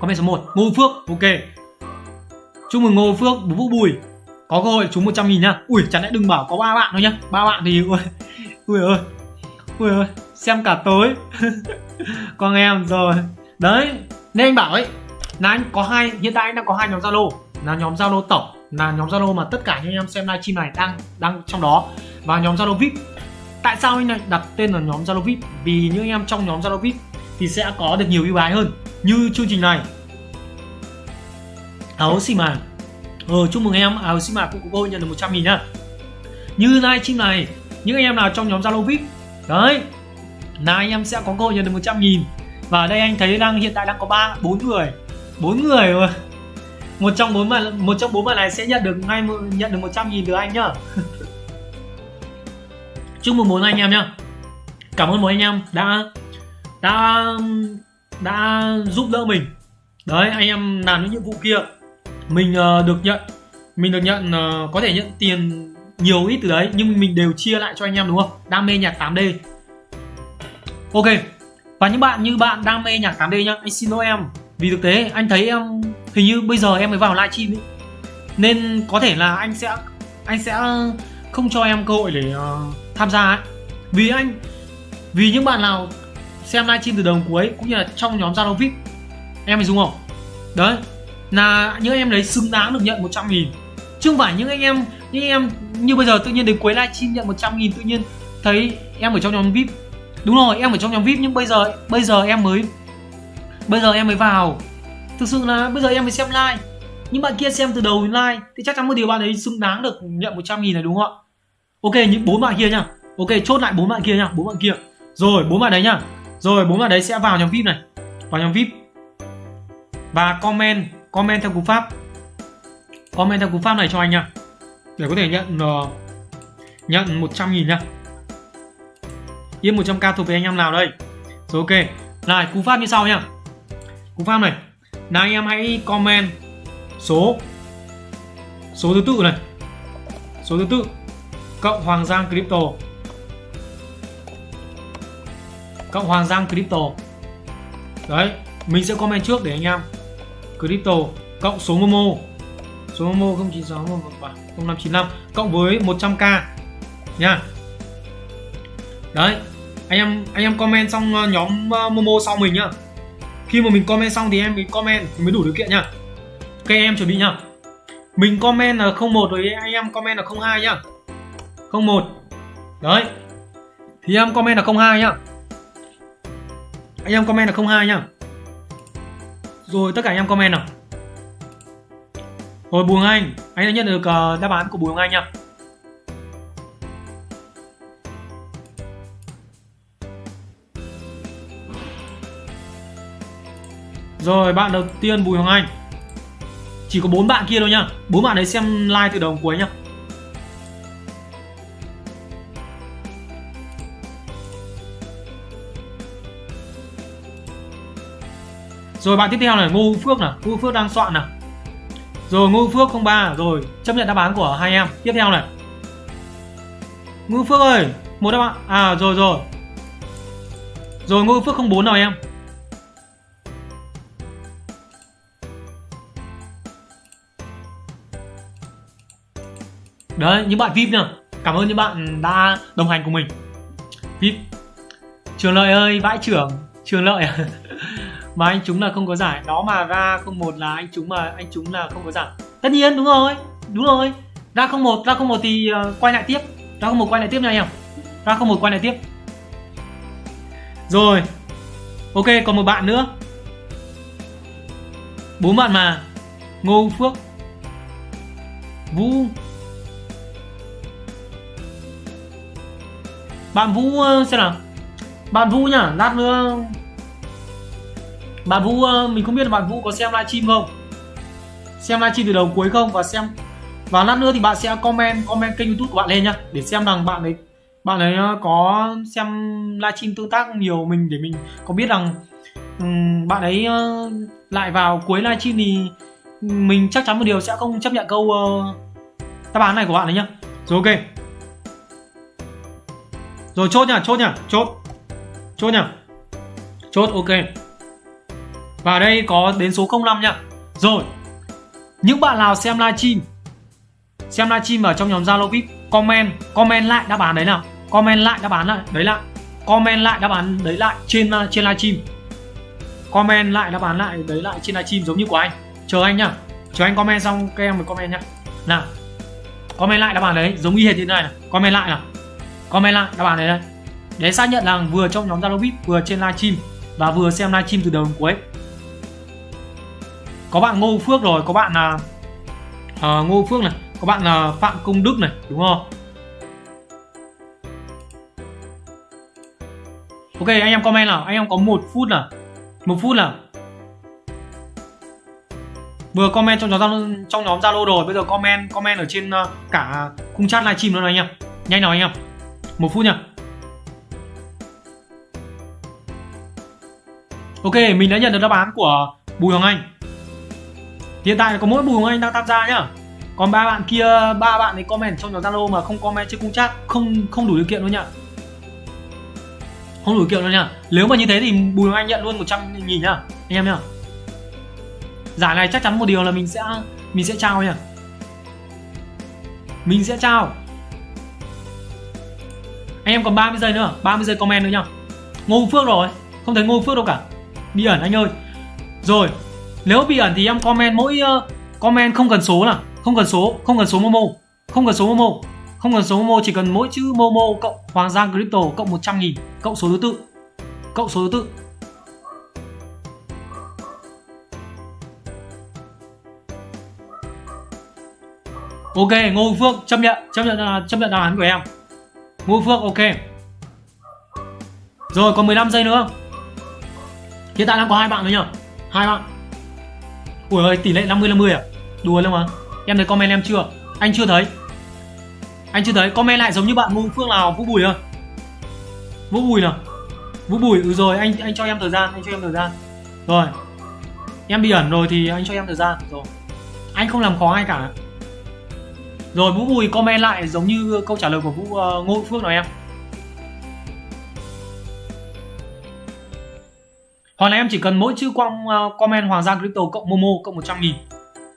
Comment số 1 ngô phước, ok. Chúc mừng ngô phước vũ bùi. Có cơ hội trúng 100 nghìn nhá ui chẳng lẽ đừng bảo có ba bạn thôi nhá. Ba bạn thì, ui ui ơi ui ơi xem cả tối. Con em, rồi. Đấy, nên anh bảo ấy, là anh có hai, hiện tại anh đang có hai nhóm zalo. Là nhóm zalo tổng, là nhóm zalo mà tất cả những em xem livestream này đang đang trong đó. Và nhóm zalo vip. Tại sao anh lại đặt tên là nhóm zalo vip? Vì những em trong nhóm zalo vip thì sẽ có được nhiều ưu ái hơn. Như chương trình này. Áo xì mà ờ chúc mừng em, áo xì mà cũng có cơ hội nhận được 100 nghìn nhá. Như livestream này, những anh em nào trong nhóm zalo vip, đấy là anh em sẽ có cơ hội nhận được 100 nghìn. Và đây anh thấy đang hiện tại đang có ba bốn người. Bốn người rồi một trong bốn bạn một trong bốn bạn này sẽ nhận được ngay nhận được 100 nghìn từ anh nhá. Chúc mừng bốn anh em nhá. Cảm ơn bốn anh em đã đã đã giúp đỡ mình. Đấy anh em làm những nhiệm vụ kia mình uh, được nhận mình được nhận uh, có thể nhận tiền nhiều ít từ đấy nhưng mình đều chia lại cho anh em đúng không? Đam mê nhạc 8D ok. Và những bạn như bạn đam mê nhạc 8D nhá anh xin lỗi em. Vì thực tế anh thấy em hình như bây giờ em mới vào livestream ấy. Nên có thể là anh sẽ anh sẽ không cho em cơ hội để uh, tham gia ấy. Vì anh vì những bạn nào xem livestream từ đầu cuối cũng như là trong nhóm Zalo VIP em phải dùng không? Đấy. Là những em đấy xứng đáng được nhận 100 nghìn. Chứ không phải những anh em những em như bây giờ tự nhiên đến cuối livestream nhận 100 nghìn tự nhiên thấy em ở trong nhóm VIP đúng rồi em ở trong nhóm VIP nhưng bây giờ bây giờ em mới bây giờ em mới vào. Thực sự là bây giờ em mới xem like. Những bạn kia xem từ đầu đến like thì chắc chắn một điều bạn ấy xứng đáng được nhận 100 nghìn này đúng không ạ? Ok những bốn bạn kia nhá. Ok chốt lại bốn bạn kia nhá bốn bạn kia. Rồi bốn bạn đấy nhá. Rồi bốn bạn đấy sẽ vào nhóm vip này. Vào nhóm vip. Và comment comment theo cú pháp. Comment theo cú pháp này cho anh nhá. Để có thể nhận uh, nhận 100 nghìn nhá yên 100k thuộc về anh em nào đây. Rồi, ok. Lại, cú pháp như sau nhá. Cú pháp này. Là anh em hãy comment số số thứ tự này. Số thứ tự. Cộng Hoàng Giang Crypto. Cộng Hoàng Giang Crypto. Đấy, mình sẽ comment trước để anh em. Crypto cộng số Momo. Số Momo 096 0595 cộng với 100k nha đấy anh em anh em comment xong ờ, nhóm ờ, Momo sau mình nhá. Khi mà mình comment xong thì em mình comment thì mới đủ điều kiện nhá. Ok em chuẩn bị nhá. Mình comment là 01 rồi anh em comment là 02 nhá. 01 đấy. Thì em comment là 02 nhá. Anh em comment là 02 nhá. Rồi tất cả anh em comment nào. Rồi Bùi Anh. Anh đã nhận được uh, đáp án của Bùi Anh nhá. Rồi bạn đầu tiên Bùi Hoàng Anh. Chỉ có bốn bạn kia thôi nhá. Bốn bạn đấy xem like từ đầu cuối nhá. Rồi bạn tiếp theo này Ngô Phước nè, Ngô Phước đang soạn nè. Rồi Ngô Phước 03 Rồi chấp nhận đáp án của hai em. Tiếp theo này. Ngô Phước ơi Một đáp án. À rồi rồi. Rồi Ngô Phước 04 nào em. Đấy những bạn vip nhá. Cảm ơn những bạn đã đồng hành cùng mình. Vip trường lợi ơi vãi trưởng. Trường lợi. Mà anh chúng là không có giải. Đó mà ra không một là anh chúng mà anh chúng là không có giải. Tất nhiên đúng rồi. Đúng rồi. Ra không một ra không một thì uh, quay lại tiếp. Ra không một quay lại tiếp nha anh em. Ra không một quay lại tiếp. Rồi. Ok còn một bạn nữa. Bốn bạn mà. Ngô phước. Vũ. Bạn Vũ ờ, xem nào. Bạn Vũ nhá lát nữa. Bạn Vũ ờ, mình không biết là bạn Vũ có xem livestream không? Xem livestream từ đầu cuối không? Và xem và lát nữa thì bạn sẽ comment comment kênh youtube của bạn lên nhá để xem rằng bạn ấy bạn ấy ờ, có xem livestream tương tác nhiều mình để mình có biết rằng um, bạn ấy lại vào cuối livestream thì mình chắc chắn một điều sẽ không chấp nhận câu uh, đáp án này của bạn ấy nhá. Rồi ok rồi chốt nha, chốt nha, chốt. Chốt nha. chốt ok. Và đây có đến số 05 nha. rồi những bạn nào xem livestream xem livestream ở trong nhóm Zalo VIP comment comment lại đáp án đấy nào. Comment lại đáp án lại đấy lại comment lại đáp án đấy lại trên à, trên livestream. Comment lại đáp án lại đấy lại trên livestream giống như của anh. Chờ anh nhá chờ anh comment xong các em mới comment nhá nào comment lại đáp án đấy giống y hệt như thế này này. Comment lại nào comment lại đáp án đấy đây. Để xác nhận rằng vừa trong nhóm Zalo VIP vừa trên livestream và vừa xem livestream từ đầu đến cuối. Có bạn Ngô Phước rồi có bạn là uh, Ngô Phước này có bạn là Phạm Công Đức này đúng không? Ok anh em comment nào. Anh em có một phút nào? Một phút nào? Vừa comment trong nhóm Zalo trong nhóm Zalo rồi bây giờ comment comment ở trên uh, cả khung chat livestream nữa này anh em. Nhanh nào anh em một phút nha. Ok, mình đã nhận được đáp án của Bùi Hoàng Anh. Hiện tại có mỗi Bùi Hoàng Anh đang tham gia nhá. Còn ba bạn kia, ba bạn ấy comment trong nhóm Zalo mà không comment trên cũng chat, không không đủ điều kiện luôn nhá. Không đủ điều kiện luôn nhá. Nếu mà như thế thì Bùi Hoàng Anh nhận luôn 100 nghìn nhá. Anh em nhá. Giải này chắc chắn một điều là mình sẽ mình sẽ trao nhá mình sẽ trao anh em còn 30 giây nữa 30 giây comment nữa nhá. Ngô Phước rồi không thấy Ngô Phước đâu cả. Bị ẩn anh ơi. Rồi nếu bị ẩn thì em comment mỗi uh, comment không cần số nào. Không cần số không cần số momo. Không cần số momo. Không cần số momo chỉ cần mỗi chữ momo cộng hoàng giang crypto cộng 100 nghìn cộng số thứ tự. Cộng số thứ tự. Ok, Ngô Phước chấp nhận, chấp nhận ờ, chấp nhận đáp án của em. Ngũ Phước ok. Rồi còn 15 giây nữa. Hiện tại đang có hai bạn thôi nhở Hai bạn. Ui ơi, tỷ lệ 50 50 à? Đùa lắm mà. Em thấy comment em chưa? Anh chưa thấy. Anh chưa thấy, comment lại giống như bạn Ngũ Phước nào Vũ Bùi không? Vũ Bùi nào? Vũ Bùi, ừ rồi, anh anh cho em thời gian, anh cho em thời gian. Rồi. Em bị ẩn rồi thì anh cho em thời gian. Rồi. Anh không làm khó ai cả. Rồi Vũ Bùi comment lại giống như câu trả lời của Vũ uh, Ngô Phước nào em. Hoặc là em chỉ cần mỗi chữ quang uh, ờ, comment Hoàng Giang Crypto cộng Momo cộng 100 nghìn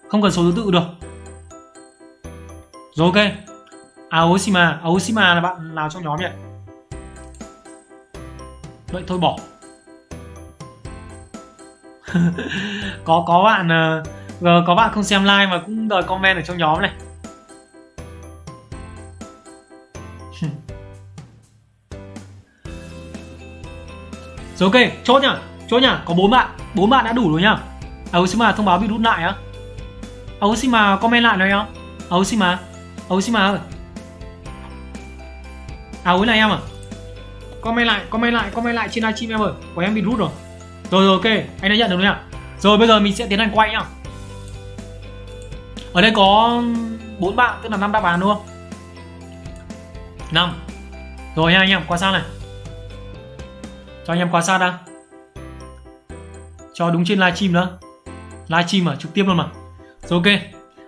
Không cần số thứ tự được. Rồi ok. Aoshima Aoshima là bạn nào trong nhóm vậy Vậy thôi bỏ. Có có bạn uh, có bạn không xem like mà cũng đòi comment ở trong nhóm này. Rồi ok, chốt nhá chốt nhá, có bốn bạn bốn bạn đã đủ rồi nhá. Aoshima thông báo bị rút lại á. Aoshima comment lại này không Aoshima Aoshima ơi. À, Ối này em à. Comment lại comment lại comment lại trên livestream em ơi. Của em bị rút rồi. Rồi rồi, ok, anh đã nhận được rồi nhá. Rồi, bây giờ mình sẽ tiến hành quay nhá. Ở đây có bốn bạn, tức là năm đáp án đúng không? Năm. Rồi nha, anh em, qua sang này cho anh em quan sát đã. Cho đúng trên livestream nữa. Livestream mà, trực tiếp luôn mà. Rồi ok,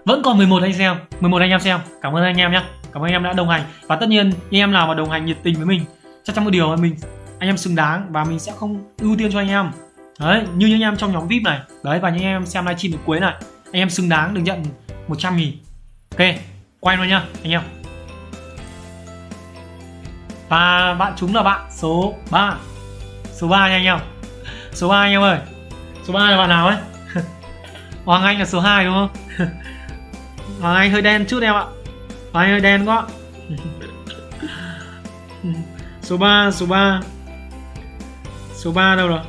vẫn còn 11 anh xem 11 anh em xem. Cảm ơn anh em nhé cảm ơn anh em đã đồng hành. Và tất nhiên, anh em nào mà đồng hành nhiệt tình với mình, chắc chắn một điều là mình, anh em xứng đáng và mình sẽ không ưu tiên cho anh em. Đấy, như những anh em trong nhóm vip này. Đấy, và những anh em xem livestream đến cuối này. Anh em xứng đáng được nhận 100 nghìn. Ok, quay luôn nhá, anh em. Và bạn chúng là bạn số 3 số 3 nha anh em số 3 anh em ơi. Số 3 là bạn nào ấy? Hoàng Anh là số 2 đúng không? Hoàng Anh hơi đen chút em ạ. Hoàng Anh hơi đen quá. Số 3 số 3 số 3 đâu rồi?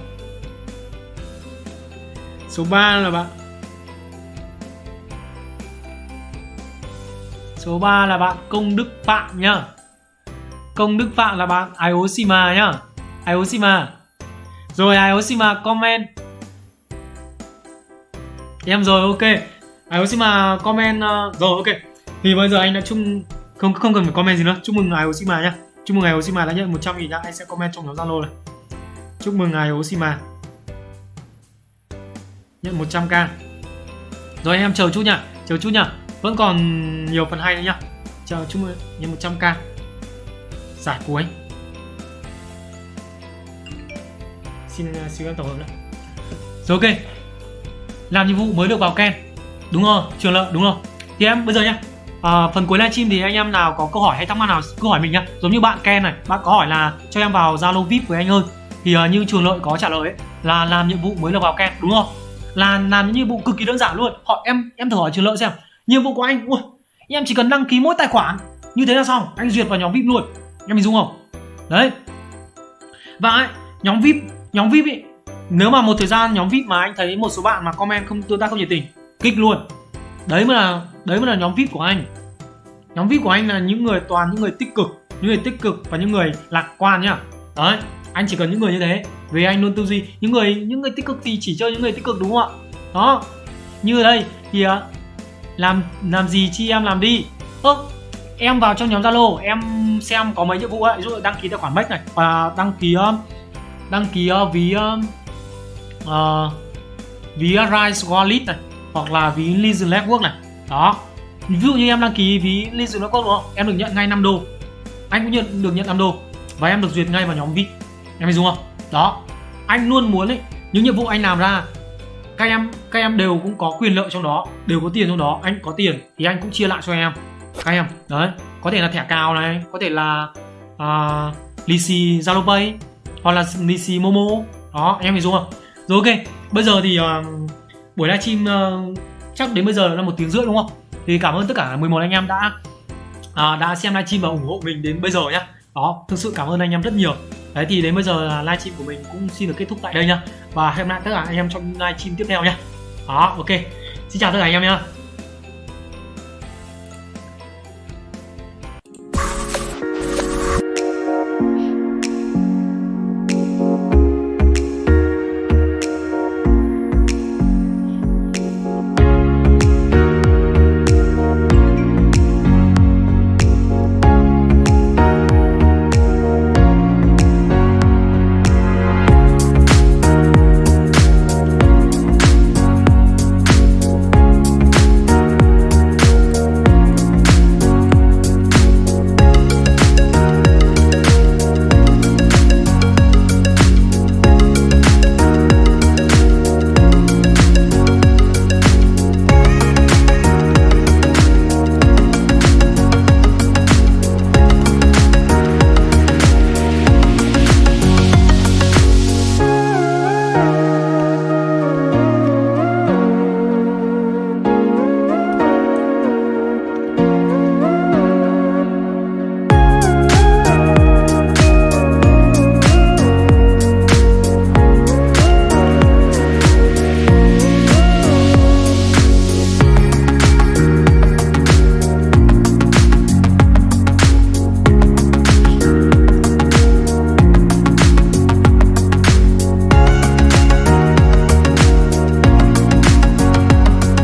Số 3 là bạn. Số 3 là bạn Công Đức Phạm nhá. Công Đức Phạm là bạn Ioshima nhá. Ioshima rồi Aoshima comment. Em rồi ok. Aoshima comment uh, rồi ok. Thì bây giờ anh đã chung không không cần phải comment gì nữa. Chúc mừng Aoshima nhá. Chúc mừng Aoshima đã nhận 100 nghìn nhá. Anh sẽ comment trong nhóm Zalo này. Chúc mừng Aoshima. Nhận 100k rồi anh em chờ chút nhá. Chờ chút nhá. Vẫn còn nhiều phần hay nữa nhá. Chờ chúc mừng nhận 100k giải cuối. Xin uh, xin em tổng hợp nữa rồi ok. Làm nhiệm vụ mới được vào ken. Đúng rồi trường lợi đúng rồi. Thì em bây giờ nhá. À, phần cuối livestream thì anh em nào có câu hỏi hay thắc mắc nào cứ hỏi mình nhá. Giống như bạn ken này bạn có hỏi là cho em vào zalo vip với anh ơi. Thì uh, như trường lợi có trả lời ấy, là làm nhiệm vụ mới được vào ken đúng không? Là làm những nhiệm vụ cực kỳ đơn giản luôn. Họ em em thử hỏi trường lợi xem. Nhiệm vụ của anh ui em chỉ cần đăng ký mỗi tài khoản như thế là xong. Anh duyệt vào nhóm vip luôn. Em mình dung không? Đấy. Và ấy, nhóm vip nhóm vip ý, nếu mà một thời gian nhóm vip mà anh thấy một số bạn mà comment không tương tác không nhiệt tình kích luôn. Đấy mới là đấy mới là nhóm vip của anh. Nhóm vip của anh là những người toàn những người tích cực những người tích cực và những người lạc quan nhá. Đấy anh chỉ cần những người như thế vì anh luôn tư duy. Những người những người tích cực thì chỉ chơi những người tích cực đúng không ạ? Đó như ở đây thì à, làm làm gì chi em làm đi. Ơ em vào trong nhóm zalo em xem có mấy nhiệm vụ ấy. Ví dụ đăng ký tài khoản bách này và đăng ký đăng ký uh, ví uh, ví rise wallet này hoặc là ví legion network này. Đó. Ví dụ như em đăng ký ví legion network đúng không? Em được nhận ngay 5 đô. Anh cũng nhận được nhận 5 đô. Và em được duyệt ngay vào nhóm vip em hiểu không? Đó. Anh luôn muốn ấy những nhiệm vụ anh làm ra các em các em đều cũng có quyền lợi trong đó đều có tiền trong đó. Anh có tiền thì anh cũng chia lại cho em. Các em đấy. Có thể là thẻ cào này có thể là uh, lì xì zalo pay hoặc là lì momo đó em hiểu không? Rồi ok. Bây giờ thì uh, buổi livestream uh, chắc đến bây giờ là một tiếng rưỡi đúng không? Thì cảm ơn tất cả 11 anh em đã uh, đã xem livestream và ủng hộ mình đến bây giờ nhá. Đó thực sự cảm ơn anh em rất nhiều. Đấy thì đến bây giờ là livestream của mình cũng xin được kết thúc tại đây nhá. Và hẹn gặp lại tất cả anh em trong livestream tiếp theo nhá. Đó ok. Xin chào tất cả anh em nhá.